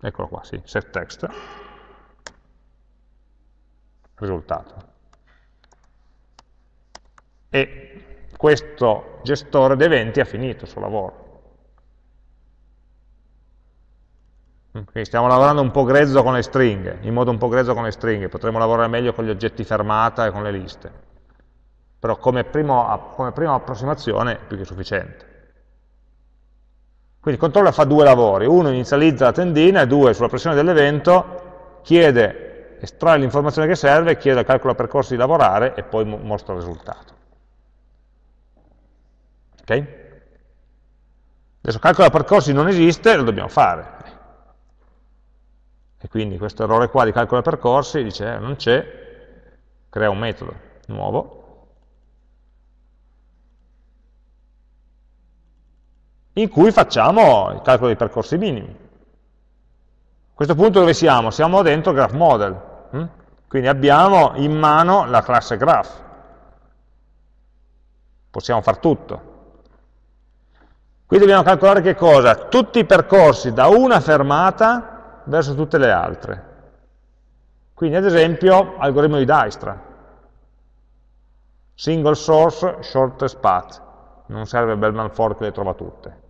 [SPEAKER 1] eccolo qua, sì, setText, risultato. E questo gestore d'eventi ha finito il suo lavoro. Quindi stiamo lavorando un po' grezzo con le stringhe, in modo un po' grezzo con le stringhe, potremmo lavorare meglio con gli oggetti fermata e con le liste però come, primo, come prima approssimazione è più che sufficiente. Quindi il controller fa due lavori, uno inizializza la tendina e due, sulla pressione dell'evento, chiede, estrae l'informazione che serve, chiede al calcolo percorsi di lavorare e poi mostra il risultato. Ok? Adesso calcolo percorsi non esiste, lo dobbiamo fare. E quindi questo errore qua di calcolo percorsi dice eh, non c'è, crea un metodo nuovo, in cui facciamo il calcolo dei percorsi minimi. A questo punto dove siamo? Siamo dentro Graph Model. Hm? Quindi abbiamo in mano la classe graph. Possiamo fare tutto. Qui dobbiamo calcolare che cosa? Tutti i percorsi da una fermata verso tutte le altre. Quindi ad esempio algoritmo di Dijkstra. Single source, shortest path. Non serve Bellman Ford che le trova tutte.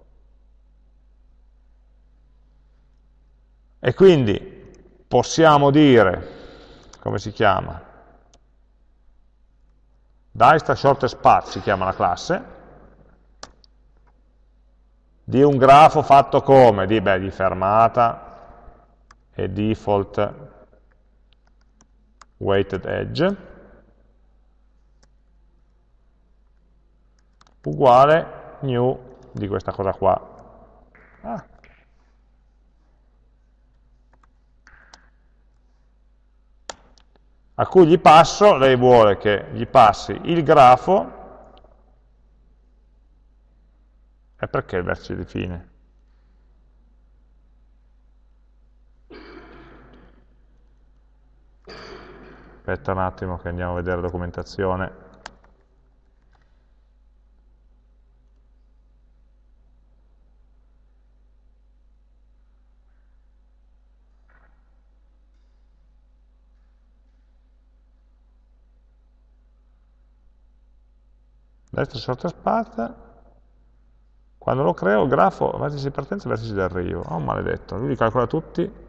[SPEAKER 1] E quindi possiamo dire, come si chiama? Dijkstra shortest path si chiama la classe, di un grafo fatto come? Di, beh, di fermata e default weighted edge uguale new di questa cosa qua. Ah. A cui gli passo, lei vuole che gli passi il grafo E perché il vertice di fine? Aspetta un attimo che andiamo a vedere la documentazione. Destra sotto spazio quando lo creo, grafo, vertici di partenza e vertici di arrivo. Oh, maledetto, lui li calcola tutti.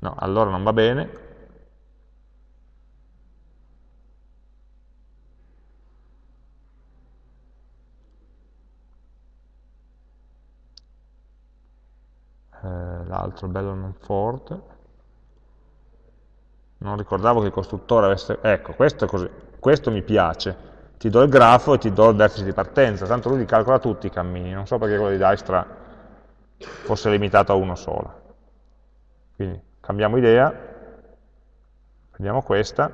[SPEAKER 1] No, allora non va bene. L'altro bello non Ford non ricordavo che il costruttore avesse... Ecco, questo, così, questo mi piace. Ti do il grafo e ti do il vertice di partenza, tanto lui li calcola tutti i cammini, non so perché quello di Dijkstra fosse limitato a uno solo. Quindi cambiamo idea, prendiamo questa,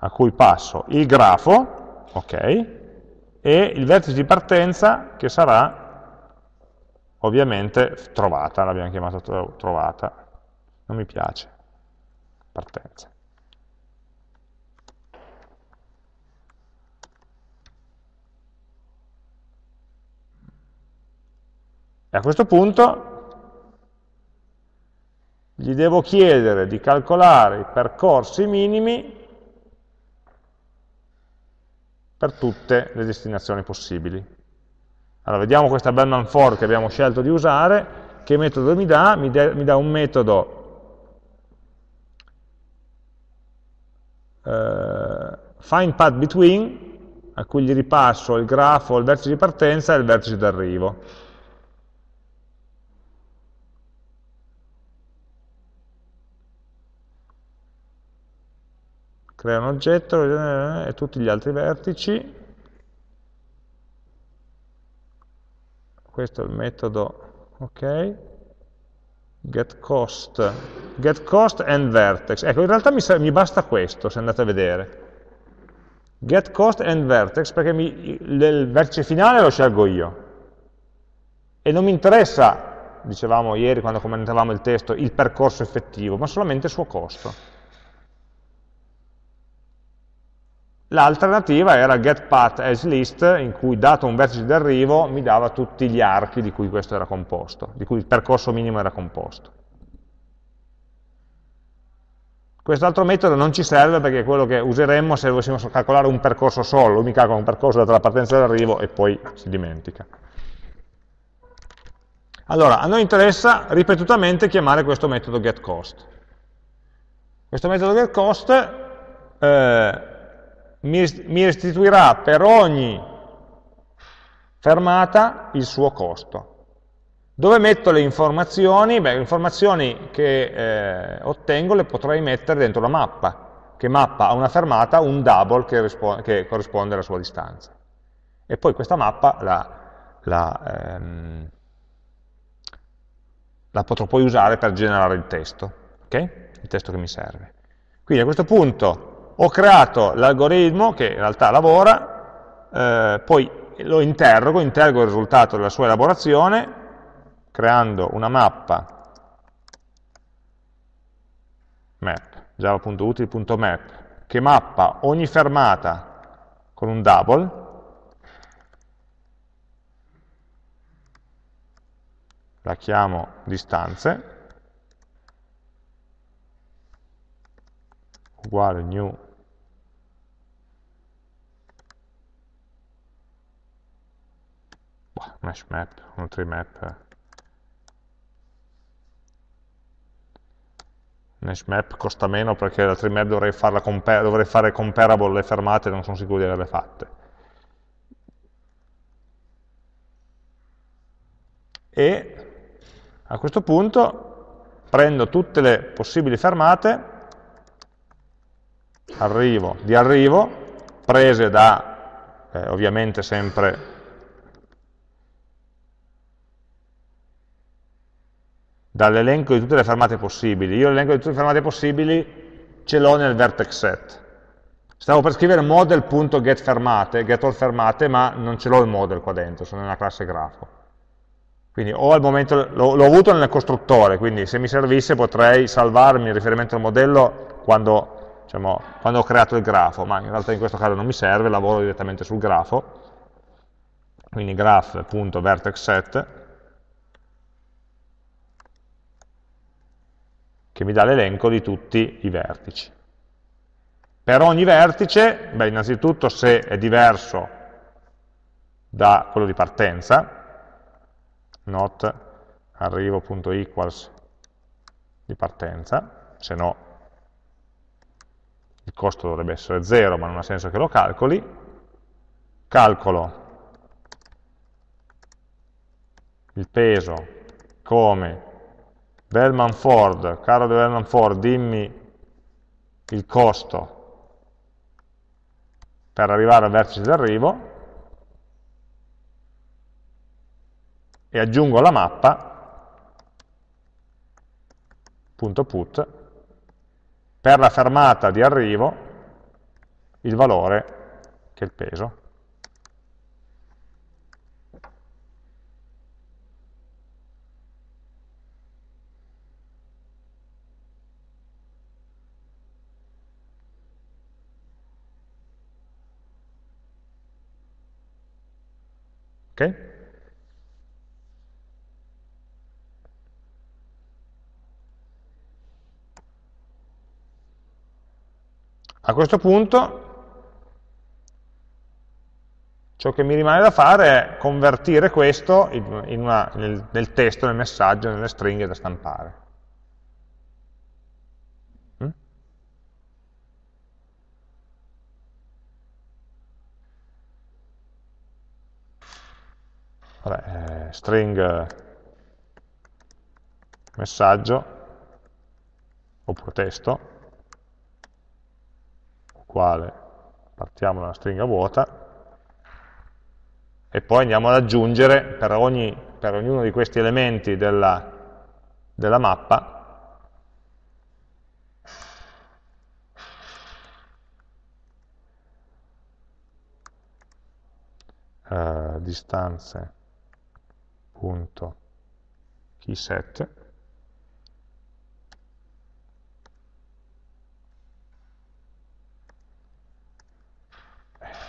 [SPEAKER 1] a cui passo il grafo, ok, e il vertice di partenza che sarà ovviamente trovata, l'abbiamo chiamata trovata, non mi piace, partenza. E a questo punto gli devo chiedere di calcolare i percorsi minimi per tutte le destinazioni possibili. Allora, vediamo questa Bellman for che abbiamo scelto di usare, che metodo mi dà? Mi, mi dà un metodo eh, find path between, a cui gli ripasso il grafo, il vertice di partenza e il vertice d'arrivo. Crea un oggetto e tutti gli altri vertici. Questo è il metodo, ok, getCost, getCost and vertex. Ecco, in realtà mi, mi, basta questo, se andate a vedere. GetCost and vertex, perché mi, il vertice finale lo scelgo io. E non mi interessa, dicevamo ieri quando commentavamo il testo, il percorso effettivo, ma solamente il suo costo. L'alternativa era getPathAsList, in cui dato un vertice di arrivo mi dava tutti gli archi di cui questo era composto, di cui il percorso minimo era composto. Quest'altro metodo non ci serve perché è quello che useremmo se dovessimo calcolare un percorso solo, lui mi calcola un percorso data la partenza e l'arrivo e poi si dimentica. Allora, a noi interessa ripetutamente chiamare questo metodo getCost. Questo metodo getCost eh, mi restituirà per ogni fermata il suo costo. Dove metto le informazioni? Beh, le informazioni che eh, ottengo le potrei mettere dentro la mappa, che mappa a una fermata un double che, che corrisponde alla sua distanza. e poi questa mappa la, la, ehm, la potrò poi usare per generare il testo, okay? il testo che mi serve. Quindi a questo punto ho creato l'algoritmo che in realtà lavora, eh, poi lo interrogo, interrogo il risultato della sua elaborazione, creando una mappa. Map, java.util.map, che mappa ogni fermata con un double, la chiamo distanze, uguale new mesh map, un tree map mesh map costa meno perché la tree map dovrei, dovrei fare comparable le fermate non sono sicuro di averle fatte. E a questo punto prendo tutte le possibili fermate arrivo, di arrivo, prese da, eh, ovviamente sempre, dall'elenco di tutte le fermate possibili. Io l'elenco di tutte le fermate possibili ce l'ho nel vertex set. Stavo per scrivere model.getFermate, getAllFermate, ma non ce l'ho il model qua dentro, sono nella classe grafo. Quindi o al momento l'ho avuto nel costruttore, quindi se mi servisse potrei salvarmi il riferimento al modello quando diciamo, quando ho creato il grafo, ma in realtà in questo caso non mi serve, lavoro direttamente sul grafo, quindi graph.vertexSet, che mi dà l'elenco di tutti i vertici. Per ogni vertice, beh, innanzitutto se è diverso da quello di partenza, not arrivo.equals di partenza, se no il costo dovrebbe essere 0 ma non ha senso che lo calcoli, calcolo il peso come Bellman Ford, caro di Bellman Ford, dimmi il costo per arrivare al vertice d'arrivo. E aggiungo la mappa. Punto put. Per la fermata di arrivo il valore che è il peso. Ok? A questo punto ciò che mi rimane da fare è convertire questo in una, nel, nel, testo, nel messaggio, nelle stringhe da stampare. Vabbè, eh, string messaggio oppure testo quale partiamo da una stringa vuota e poi andiamo ad aggiungere per, ogni, per ognuno di questi elementi della, della mappa eh, distanze keyset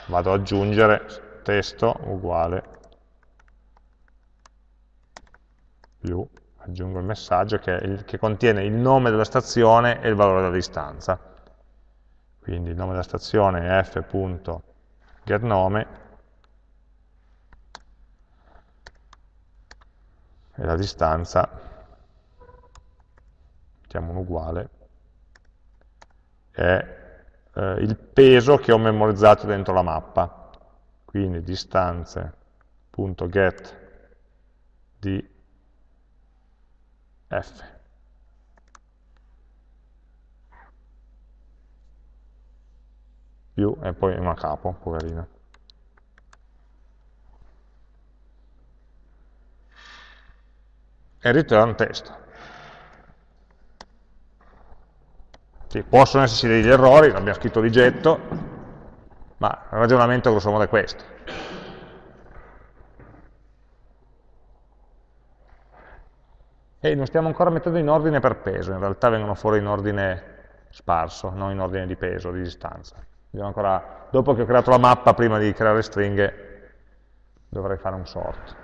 [SPEAKER 1] vado ad aggiungere testo uguale. Più, aggiungo il messaggio che, il, che contiene il nome della stazione e il valore della distanza. Quindi il nome della stazione è f.getNome e la distanza, mettiamo un uguale, è eh, il peso che ho memorizzato dentro la mappa. Quindi distanze.get di f. Più e poi una capo, poverino. E return testo. Sì, possono esserci degli errori, abbiamo scritto rigetto, ma il ragionamento grosso modo è questo. E non stiamo ancora mettendo in ordine per peso, in realtà vengono fuori in ordine sparso, non in ordine di peso, di distanza. Ancora, dopo che ho creato la mappa, prima di creare stringhe, dovrei fare un sort.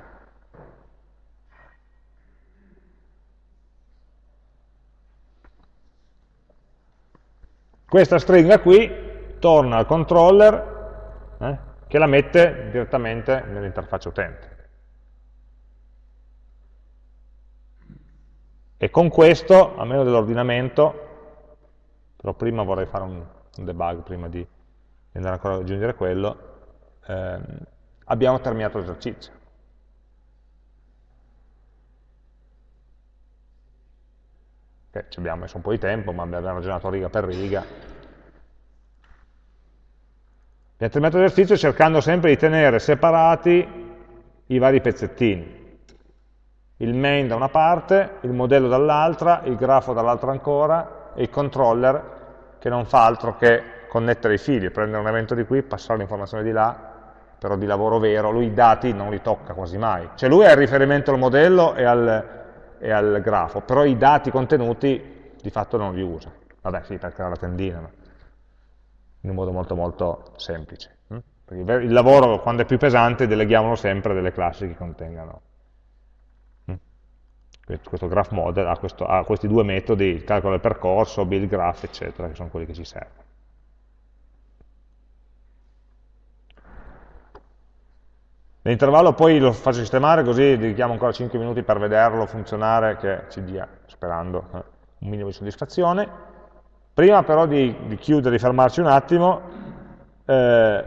[SPEAKER 1] Questa stringa qui torna al controller eh, che la mette direttamente nell'interfaccia utente. E con questo, a meno dell'ordinamento, però prima vorrei fare un, un debug prima di andare ancora ad aggiungere quello, ehm, abbiamo terminato l'esercizio. Okay, ci abbiamo messo un po' di tempo, ma abbiamo ragionato riga per riga. Abbiamo terminato l'esercizio cercando sempre di tenere separati i vari pezzettini. Il main da una parte, il modello dall'altra, il grafo dall'altra ancora, e il controller che non fa altro che connettere i fili, prendere un evento di qui, passare l'informazione di là, però di lavoro vero, lui i dati non li tocca quasi mai. Cioè lui ha il riferimento al modello e al, e al grafo, però i dati contenuti di fatto non li usa. Vabbè, sì, per creare la tendina, ma in un modo molto molto semplice. Hm? Il lavoro, quando è più pesante, deleghiamolo sempre a delle classi che contengano. Hm? Questo graph model ha, questo, ha, questi due metodi, il calcolo del percorso, build graph, eccetera, che sono quelli che ci servono. L'intervallo poi lo faccio sistemare così dedichiamo ancora 5 minuti per vederlo funzionare che ci dia, sperando, eh, un minimo di soddisfazione. Prima però di, di chiudere, di fermarci un attimo, eh,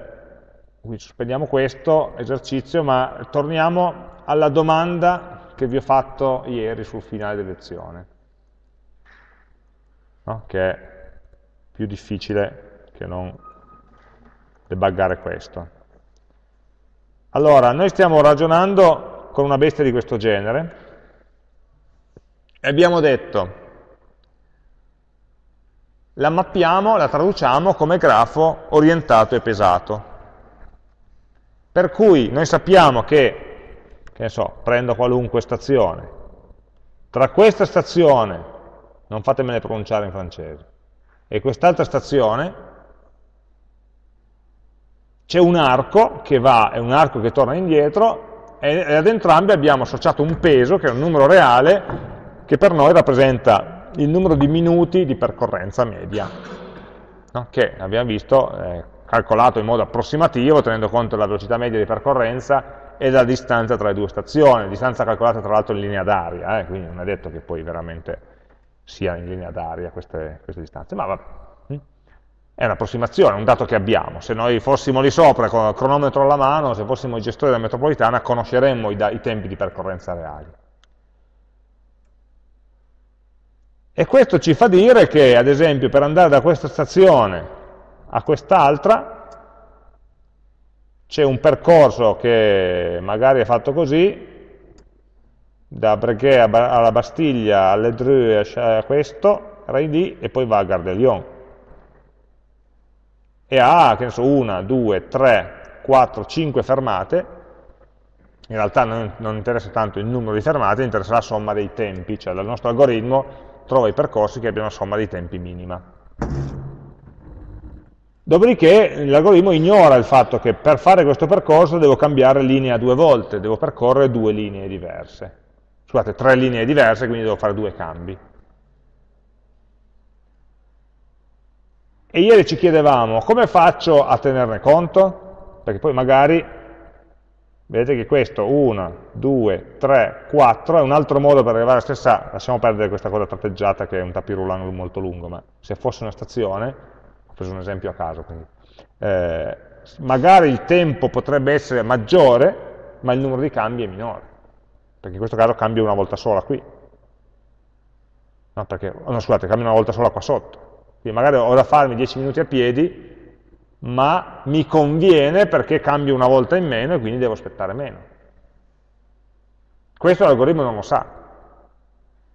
[SPEAKER 1] sospendiamo questo esercizio, ma torniamo alla domanda che vi ho fatto ieri sul finale della lezione, no? che è più difficile che non debuggare questo. Allora, noi stiamo ragionando con una bestia di questo genere e abbiamo detto, la mappiamo, la traduciamo come grafo orientato e pesato. Per cui noi sappiamo che, che ne so, prendo qualunque stazione, tra questa stazione, non fatemene pronunciare in francese, e quest'altra stazione c'è un arco che va, è un arco che torna indietro, e ad entrambi abbiamo associato un peso, che è un numero reale, che per noi rappresenta il numero di minuti di percorrenza media, no? che abbiamo visto eh, calcolato in modo approssimativo, tenendo conto della velocità media di percorrenza e della distanza tra le due stazioni, distanza calcolata tra l'altro in linea d'aria, eh, quindi non è detto che poi veramente sia in linea d'aria queste, queste distanze, ma vabbè. È un'approssimazione, un dato che abbiamo. Se noi fossimo lì sopra con il cronometro alla mano, se fossimo i gestori della metropolitana, conosceremmo i, i tempi di percorrenza reali. E questo ci fa dire che, ad esempio, per andare da questa stazione a quest'altra, c'è un percorso che magari è fatto così, da Breguet alla Bastiglia, alle Dreux, a questo, Rai e poi va a Gare de Lyon e ha, che ne so, una, due, tre, quattro, cinque fermate, in realtà non, non, interessa tanto il numero di fermate, interessa la somma dei tempi, cioè il nostro algoritmo trova i percorsi che abbiano una somma dei tempi minima. Dopodiché l'algoritmo ignora il fatto che per fare questo percorso devo cambiare linea due volte, devo percorrere due linee diverse. Scusate, tre linee diverse, quindi devo fare due cambi. E ieri ci chiedevamo come faccio a tenerne conto? Perché poi magari, vedete che questo 1, 2, 3, 4 è un altro modo per arrivare alla stessa, lasciamo perdere questa cosa tratteggiata che è un tapirulan molto lungo, ma se fosse una stazione, ho preso un esempio a caso, quindi, eh, magari il tempo potrebbe essere maggiore, ma il numero di cambi è minore, perché in questo caso cambio una volta sola qui, no, perché, no scusate, cambio una volta sola qua sotto, quindi magari ho da farmi 10 minuti a piedi, ma mi conviene perché cambio una volta in meno e quindi devo aspettare meno. Questo l'algoritmo non lo sa.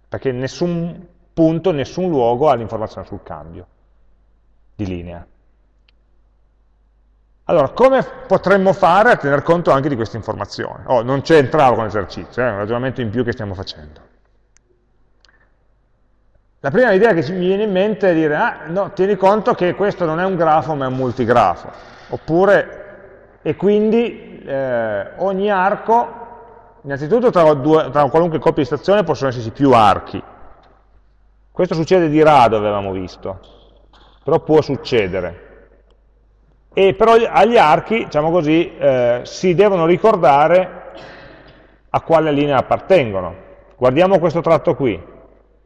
[SPEAKER 1] perché nessun punto, nessun luogo ha l'informazione sul cambio di linea. Allora, come potremmo fare a tener conto anche di questa informazione? Oh, non c'entravo con l'esercizio, è un ragionamento in più che stiamo facendo. La prima idea che mi viene in mente è dire, ah, no, tieni conto che questo non è un grafo ma è un multigrafo, oppure, e quindi eh, ogni arco, innanzitutto tra, due, tra qualunque coppia di stazione possono esserci più archi. Questo succede di rado, avevamo visto, però può succedere e però agli archi, diciamo così, eh, si devono ricordare a quale linea appartengono. Guardiamo questo tratto qui.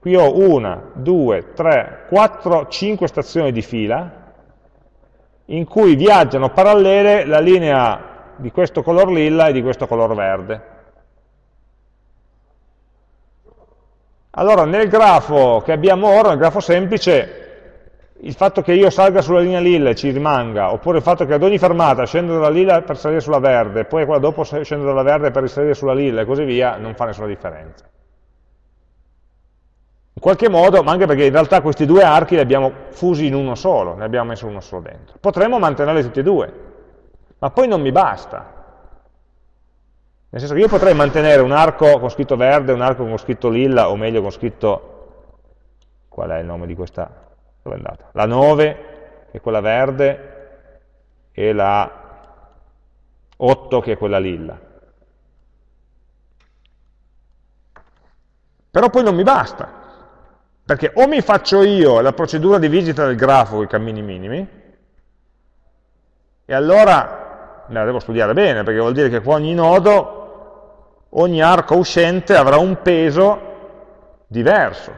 [SPEAKER 1] Qui ho una, due, tre, quattro, cinque stazioni di fila in cui viaggiano parallele la linea di questo color lilla e di questo color verde. Allora nel grafo che abbiamo ora, nel grafo semplice, il fatto che io salga sulla linea lilla e ci rimanga, oppure il fatto che ad ogni fermata scendo dalla lilla per salire sulla verde, poi quella dopo scendo dalla verde per risalire sulla lilla e così via, non fa nessuna differenza. In qualche modo, ma anche perché in realtà questi due archi li abbiamo fusi in uno solo, ne abbiamo messo uno solo dentro. Potremmo mantenerli tutti e due, ma poi non mi basta. Nel senso che io potrei mantenere un arco con scritto verde, un arco con scritto lilla, o meglio con scritto... Qual è il nome di questa dove è andata? La 9, che è quella verde, e la 8, che è quella lilla. Però poi non mi basta, perché o mi faccio io la procedura di visita del grafo con i cammini minimi, e allora la devo studiare bene, perché vuol dire che qua ogni nodo, ogni arco uscente avrà un peso diverso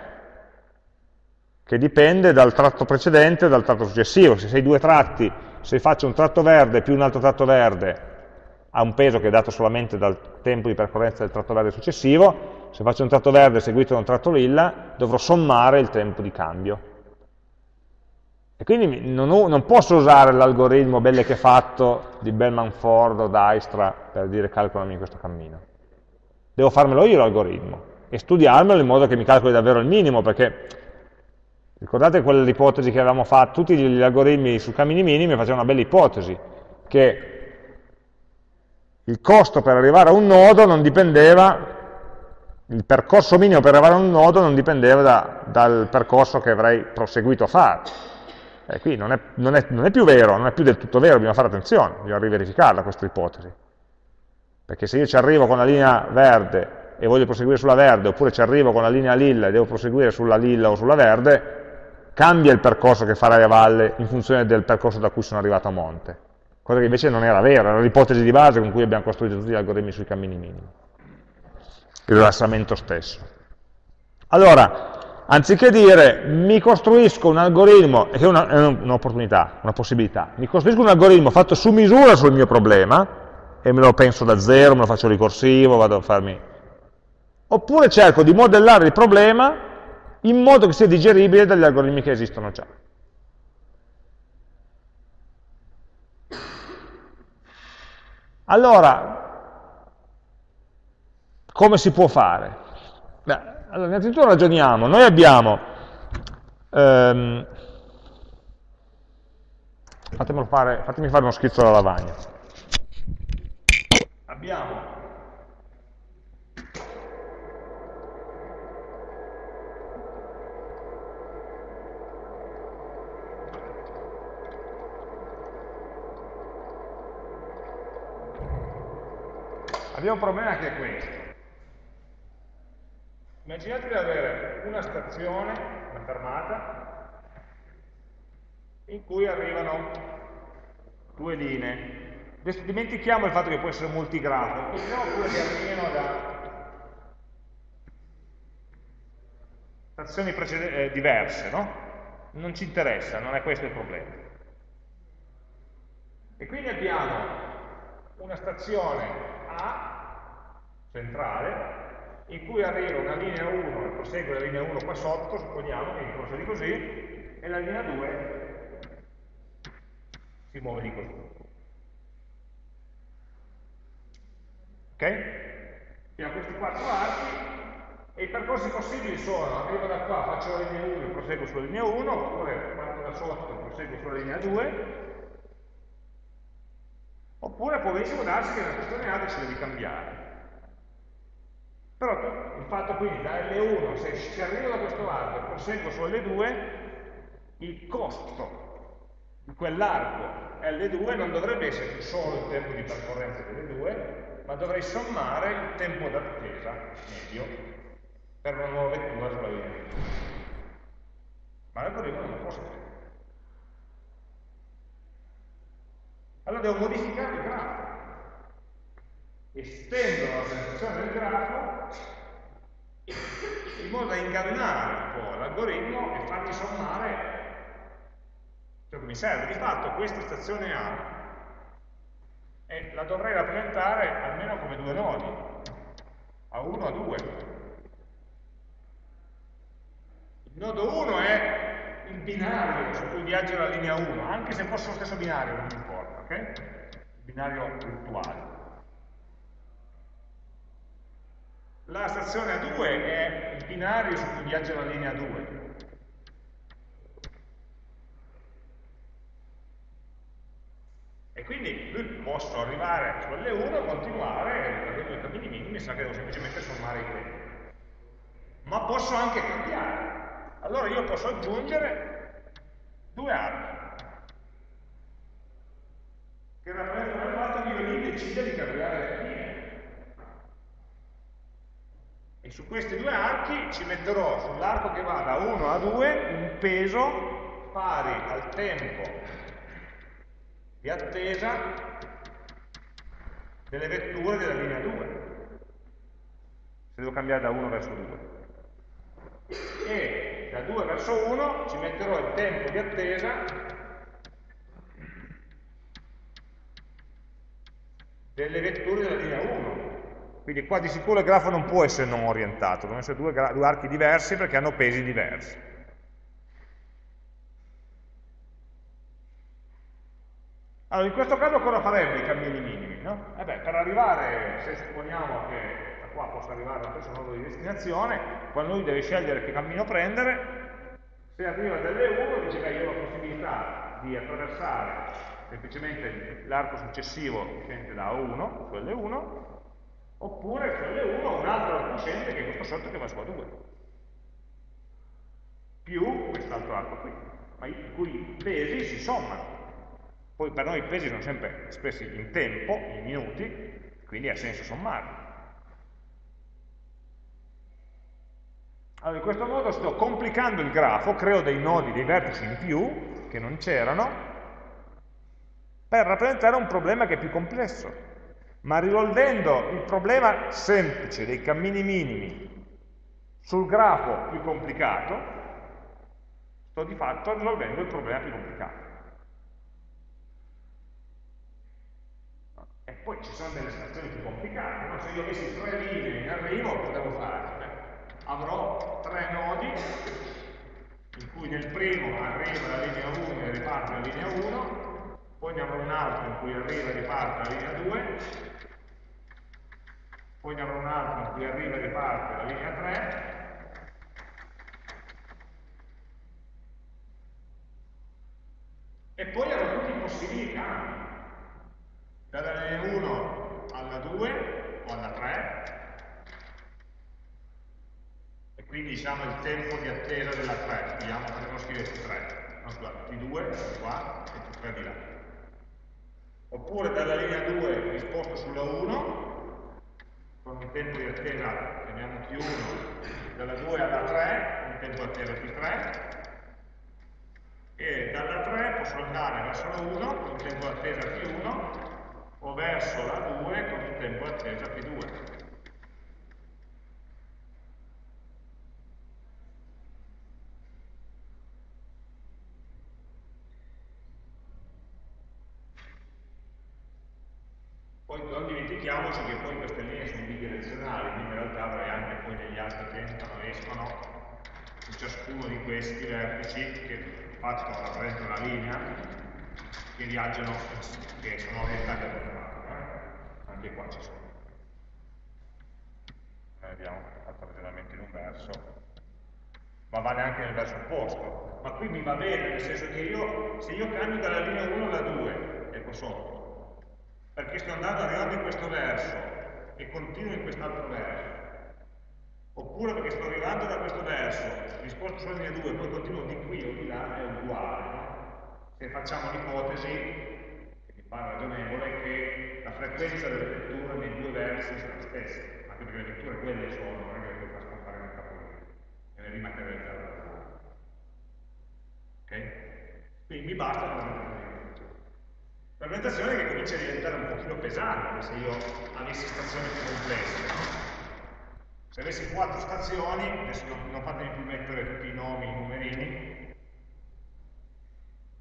[SPEAKER 1] che dipende dal tratto precedente e dal tratto successivo. Se sei due tratti, se faccio un tratto verde più un altro tratto verde, ha un peso che è dato solamente dal tempo di percorrenza del tratto verde successivo, se faccio un tratto verde seguito da un tratto lilla, dovrò sommare il tempo di cambio. E quindi non, ho, non posso usare l'algoritmo belle che fatto di Bellman Ford o Dijkstra per dire calcolami questo cammino. Devo farmelo io l'algoritmo e studiarmelo in modo che mi calcoli davvero il minimo, perché Ricordate quell'ipotesi che avevamo fatto? Tutti gli algoritmi su cammini minimi facevano una bella ipotesi, che il costo per arrivare a un nodo non dipendeva, il percorso minimo per arrivare a un nodo non dipendeva da, dal percorso che avrei proseguito a fare. E qui non è, non, è, non è, più vero, non è più del tutto vero, bisogna fare attenzione, bisogna riverificarla questa ipotesi. Perché se io ci arrivo con la linea verde e voglio proseguire sulla verde, oppure ci arrivo con la linea lilla e devo proseguire sulla lilla o sulla verde, cambia il percorso che farai a valle in funzione del percorso da cui sono arrivato a monte, cosa che invece non era vera, era l'ipotesi di base con cui abbiamo costruito tutti gli algoritmi sui cammini minimi, il rilassamento stesso. Allora, anziché dire mi costruisco un algoritmo, che è un'opportunità, una possibilità, mi costruisco un algoritmo fatto su misura sul mio problema, e me lo penso da zero, me lo faccio ricorsivo, vado a farmi... Oppure cerco di modellare il problema in modo che sia digeribile dagli algoritmi che esistono già. Allora, come si può fare? Beh, allora, innanzitutto ragioniamo, noi abbiamo, ehm, fare, fatemi fare uno schizzo alla lavagna, abbiamo abbiamo un problema che è questo. Immaginate di avere una stazione, una fermata, in cui arrivano due linee. Adesso dimentichiamo il fatto che può essere multigrafo, pensiamo pure che arrivino da stazioni eh, diverse, no? Non ci interessa, non è questo il problema. E quindi abbiamo una stazione a centrale in cui arriva una linea 1 e prosegue la linea 1 qua sotto, supponiamo che procede così, e la linea 2 si muove di così. Ok? Abbiamo questi quattro archi E i percorsi possibili sono, arrivo da qua, faccio la linea 1 e proseguo sulla linea 1, oppure parto da sotto e proseguo sulla linea 2, oppure può benissimo darsi che nella questione A decide di cambiare. Però il fatto quindi da L1, se, arrivo da questo arco e proseguo su L2, il costo di quell'arco L2 non dovrebbe essere solo il tempo di percorrenza delle due, ma dovrei sommare il tempo d'attesa medio per una nuova lettura sulla linea. Ma l'algoritmo non lo può sapere. Allora devo modificare il grafo. Estendo la presentazione del grafo in modo da ingannare un po' l'algoritmo e fargli sommare ciò che mi serve. Di fatto questa stazione A e la dovrei rappresentare almeno come due nodi, a 1 a 2. Il nodo 1 è il binario su cui viaggia la linea 1, anche se fosse lo stesso binario, non importa, ok? Il binario virtuale. La stazione A2 è il binario su cui viaggia la linea 2. E quindi lui posso arrivare su L1 e continuare, avendo i cammini minimi, sa che devo semplicemente sommare i tempi. Ma posso anche cambiare allora io posso aggiungere due archi che rappresentano il fatto che io lì decida di cambiare le linee. E su questi due archi ci metterò sull'arco che va da 1 a 2 un peso pari al tempo di attesa delle vetture della linea 2 se devo cambiare da 1 verso 2 e da 2 verso 1 ci metterò il tempo di attesa delle vetture della linea 1. Quindi qua di sicuro il grafo non può essere non orientato, devono essere due, due archi diversi perché hanno pesi diversi. Allora, in questo caso cosa faremmo i cammini minimi? No? Eh beh, per arrivare, se supponiamo che qua possa arrivare allo stesso nodo di destinazione, quando lui deve scegliere che cammino prendere, se arriva dall'E1 dice che io ho la possibilità di attraversare semplicemente l'arco successivo che scende da A1 su L1, oppure su L1 un altro arco scende che è questo sotto che va su A2, più quest'altro arco qui, ma i cui pesi si sommano. Poi per noi i pesi sono sempre espressi in tempo, in minuti, quindi ha senso sommarli. Allora, in questo modo sto complicando il grafo, creo dei nodi, dei vertici in più, che non c'erano, per rappresentare un problema che è più complesso. Ma risolvendo il problema semplice dei cammini minimi sul grafo più complicato, sto di fatto risolvendo il problema più complicato. E poi ci sono delle situazioni più complicate, no? se io avessi tre linee in arrivo, cosa devo fare? avrò tre nodi in cui nel primo arriva la linea 1 e riparte la linea 1, poi ne avrò un altro in cui arriva e riparte la linea 2, poi ne avrò un altro in cui arriva e riparte la linea 3, e poi avrò tutti i possibili cambi, dalla linea 1 alla 2 o alla 3, quindi diciamo il tempo di attesa della 3, vediamo, potremmo scrivere 3, no scusate, T2 qua e T3 di là. Oppure dalla linea 2 risposto sulla 1, con un tempo di attesa, chiamiamo T1, dalla 2 alla 3, un tempo di attesa T3, e dalla 3 posso andare verso la 1 con un tempo di attesa T1 o verso la 2 con un tempo di attesa T2. Poi non dimentichiamoci che poi queste linee sono bidirezionali, quindi in realtà avrei anche poi degli altri che entrano e escono su ciascuno di questi vertici che facciano rappresentano una linea che viaggiano, che sono orientati al contrario. Eh? Anche qua ci sono. Eh, vediamo, fatto ragionamento in un verso, ma vale anche nel verso opposto. Ma qui mi va bene, nel senso che io, se io cambio dalla linea 1 alla 2, ecco sotto, perché sto andando arrivando in questo verso e continuo in quest'altro verso, oppure perché sto arrivando da questo verso, mi sposto sulla linea 2 e poi continuo di qui o di là, è uguale. Se facciamo l'ipotesi, che mi pare ragionevole, che la frequenza delle letture nei due versi sia la stessa, anche perché le letture quelle sono, non è che le puoi far scomparire nel e le rimaterializzare da. Ok? Quindi mi basta. La rappresentazione che comincia a diventare un pochino pesante se io avessi stazioni più complesse, no? Se avessi quattro stazioni, adesso non, non fatemi più mettere tutti i nomi, i numerini,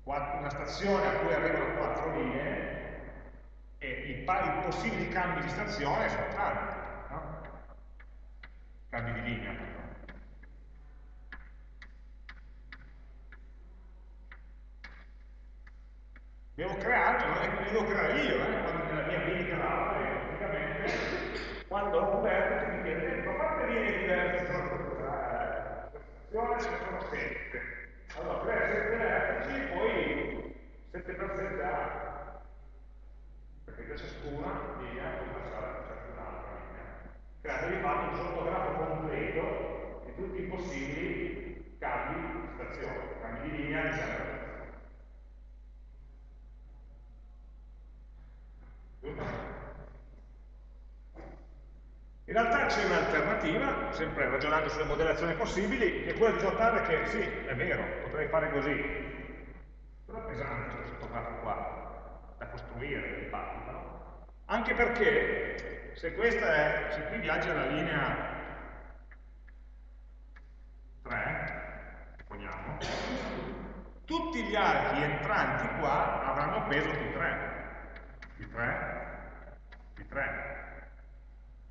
[SPEAKER 1] una stazione a cui arrivano quattro linee e i, i possibili cambi di stazione sono tanti, no? cambi di linea. Devo creare, non è che devo creare io, eh? quando nella mia ability praticamente, quando ho un vertice mi chiede, linee diverse sono stazione ce ne sono 7. Allora, crea 7 vertici, poi 7 per 7 archi. Perché da ciascuna linea puoi passare a ciascun'altra linea. Create di fatto un sottografo completo di tutti i possibili cambi di stazione, cambi di linea di In realtà c'è un'alternativa, sempre ragionando sulle modellazioni possibili, che è quella di notare che sì, è vero, potrei fare così, però è pesante questo fotografo qua, da costruire di fatto, no? Anche perché se questa è, se qui viaggia la linea 3, supponiamo, tutti gli archi entranti qua avranno peso più 3, più 3, più 3,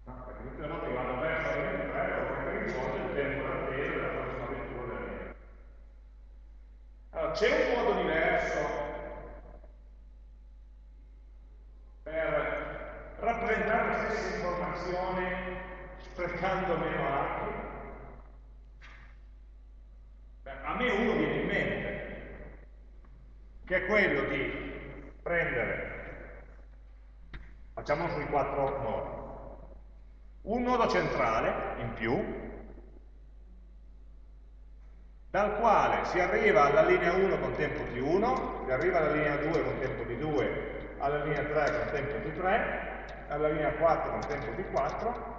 [SPEAKER 1] perché tutte le volte che vado verso la linea 3 devo prendere in conto il tempo d'attesa della prossima vettura della linea. Allora, c'è un modo diverso per rappresentare la stessa informazione sprecando meno archi? Beh, a me uno viene in mente, che è quello di prendere, facciamolo sui quattro nodi, un nodo centrale in più, dal quale si arriva alla linea 1 con tempo di 1, si arriva alla linea 2 con tempo di 2, alla linea 3 con tempo di 3, alla linea 4 con tempo di 4,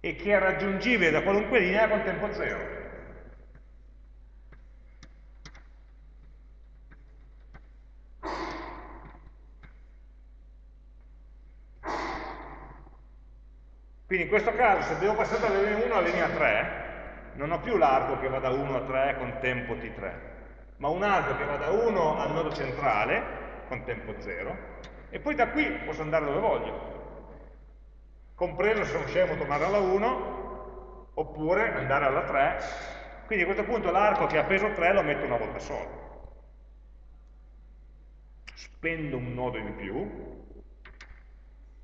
[SPEAKER 1] e che è raggiungibile da qualunque linea con tempo 0. Quindi in questo caso se devo passare dalla linea 1 alla linea 3, non ho più l'arco che va da 1 a 3 con tempo t3, ma un arco che va da 1 al nodo centrale con tempo 0, e poi da qui posso andare dove voglio, compreso se sono scemo tornare alla 1, oppure andare alla 3, quindi a questo punto l'arco che ha peso 3 lo metto una volta sola. Spendo un nodo in più,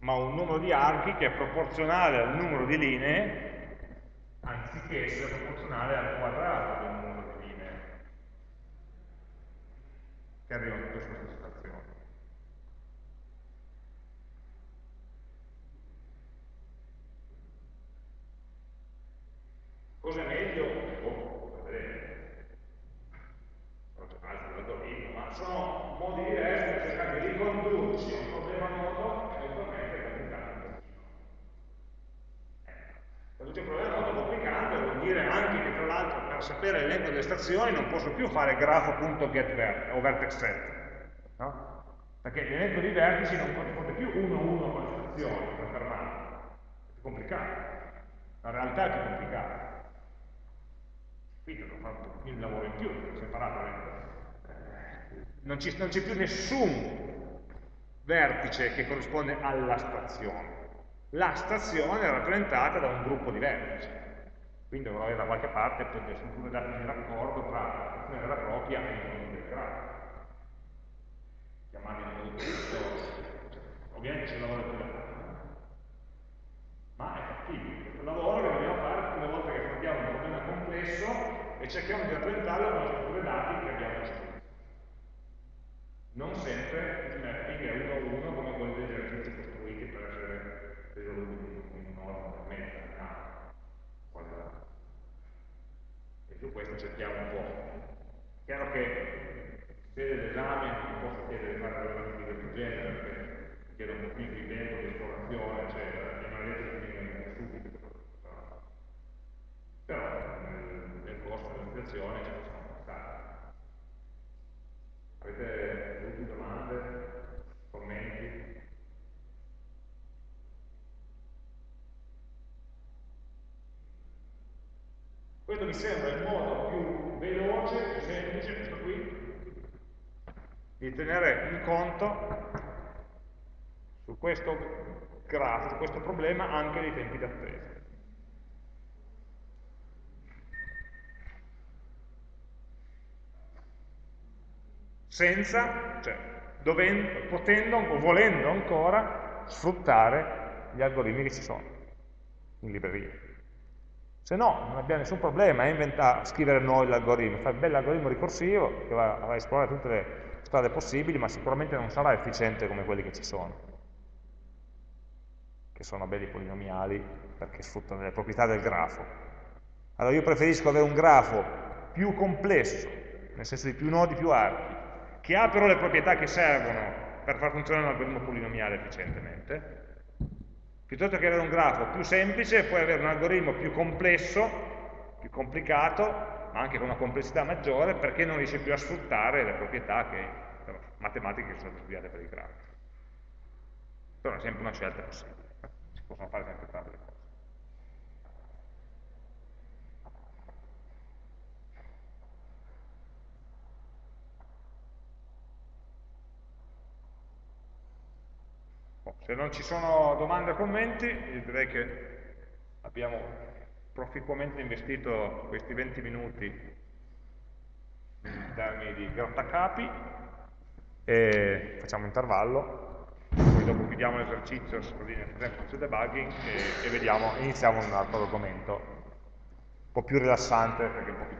[SPEAKER 1] ma un numero di archi che è proporzionale al numero di linee, anziché essere proporzionale al quadrato del numero di linee che arrivano in questa situazione. Cosa è meglio? Oh, vedete. Altri algoritmi, ma sono modi diversi per cercare di ricondurci a un problema noto Quando c'è un problema molto complicato vuol dire anche che tra l'altro per sapere l'elenco delle stazioni non posso più fare grafo.getVert o vertex set, no? Perché l'elenco di vertici non corrisponde più uno a uno con le stazioni per fermare. È complicato. La realtà è più complicata. Quindi devo fare un lavoro in più, separato. Non c'è più nessun vertice che corrisponde alla stazione la stazione è rappresentata da un gruppo di vertici. Quindi dovrò avere da qualche parte dei dati di raccordo tra la funzione vera propria e il mondo integrato. Chiamarli in modo diverso, ovviamente c'è un lavoro più da fare, eh. ma è fattibile. Questo lavoro che dobbiamo fare tutte le volte che affrontiamo un problema complesso e cerchiamo di rappresentarlo con le strutture dati che abbiamo costruito. Non sempre il mapping è uno a uno come quello del cerchiamo un po'. Chiaro che se l'esame non posso chiedere di fare cose di questo genere, perché chiedo un po' di tempo, di esplorazione, eccetera, e non riesco a finire subito. Però nel, nel corso dell'applicazione ci possiamo passare. Avete dubbi, domande, commenti? Questo mi sembra il modo veloce, semplice, questo qui, di tenere in conto su questo grafo, su questo problema, anche dei tempi d'attesa. senza, cioè, dovendo, potendo o volendo ancora sfruttare gli algoritmi che ci sono in libreria. Se no, non abbiamo nessun problema a, scrivere noi l'algoritmo, fare un bel algoritmo ricorsivo che va a esplorare tutte le strade possibili, ma sicuramente non sarà efficiente come quelli che ci sono, che sono belli polinomiali perché sfruttano le proprietà del grafo. Allora io preferisco avere un grafo più complesso, nel senso di più nodi, più archi, che ha però le proprietà che servono per far funzionare un algoritmo polinomiale efficientemente, piuttosto che avere un grafo più semplice, puoi avere un algoritmo più complesso, più complicato, ma anche con una complessità maggiore, perché non riesce più a sfruttare le proprietà che, matematiche che sono state studiate per il grafo. Però è sempre una scelta possibile, si possono fare sempre le cose. Se non ci sono domande o commenti, direi che abbiamo proficuamente investito questi 20 minuti in termini di grattacapi e facciamo intervallo, poi dopo chiudiamo l'esercizio così nel tempo sul debugging e, e vediamo, iniziamo un altro argomento un po' più rilassante perché un po' più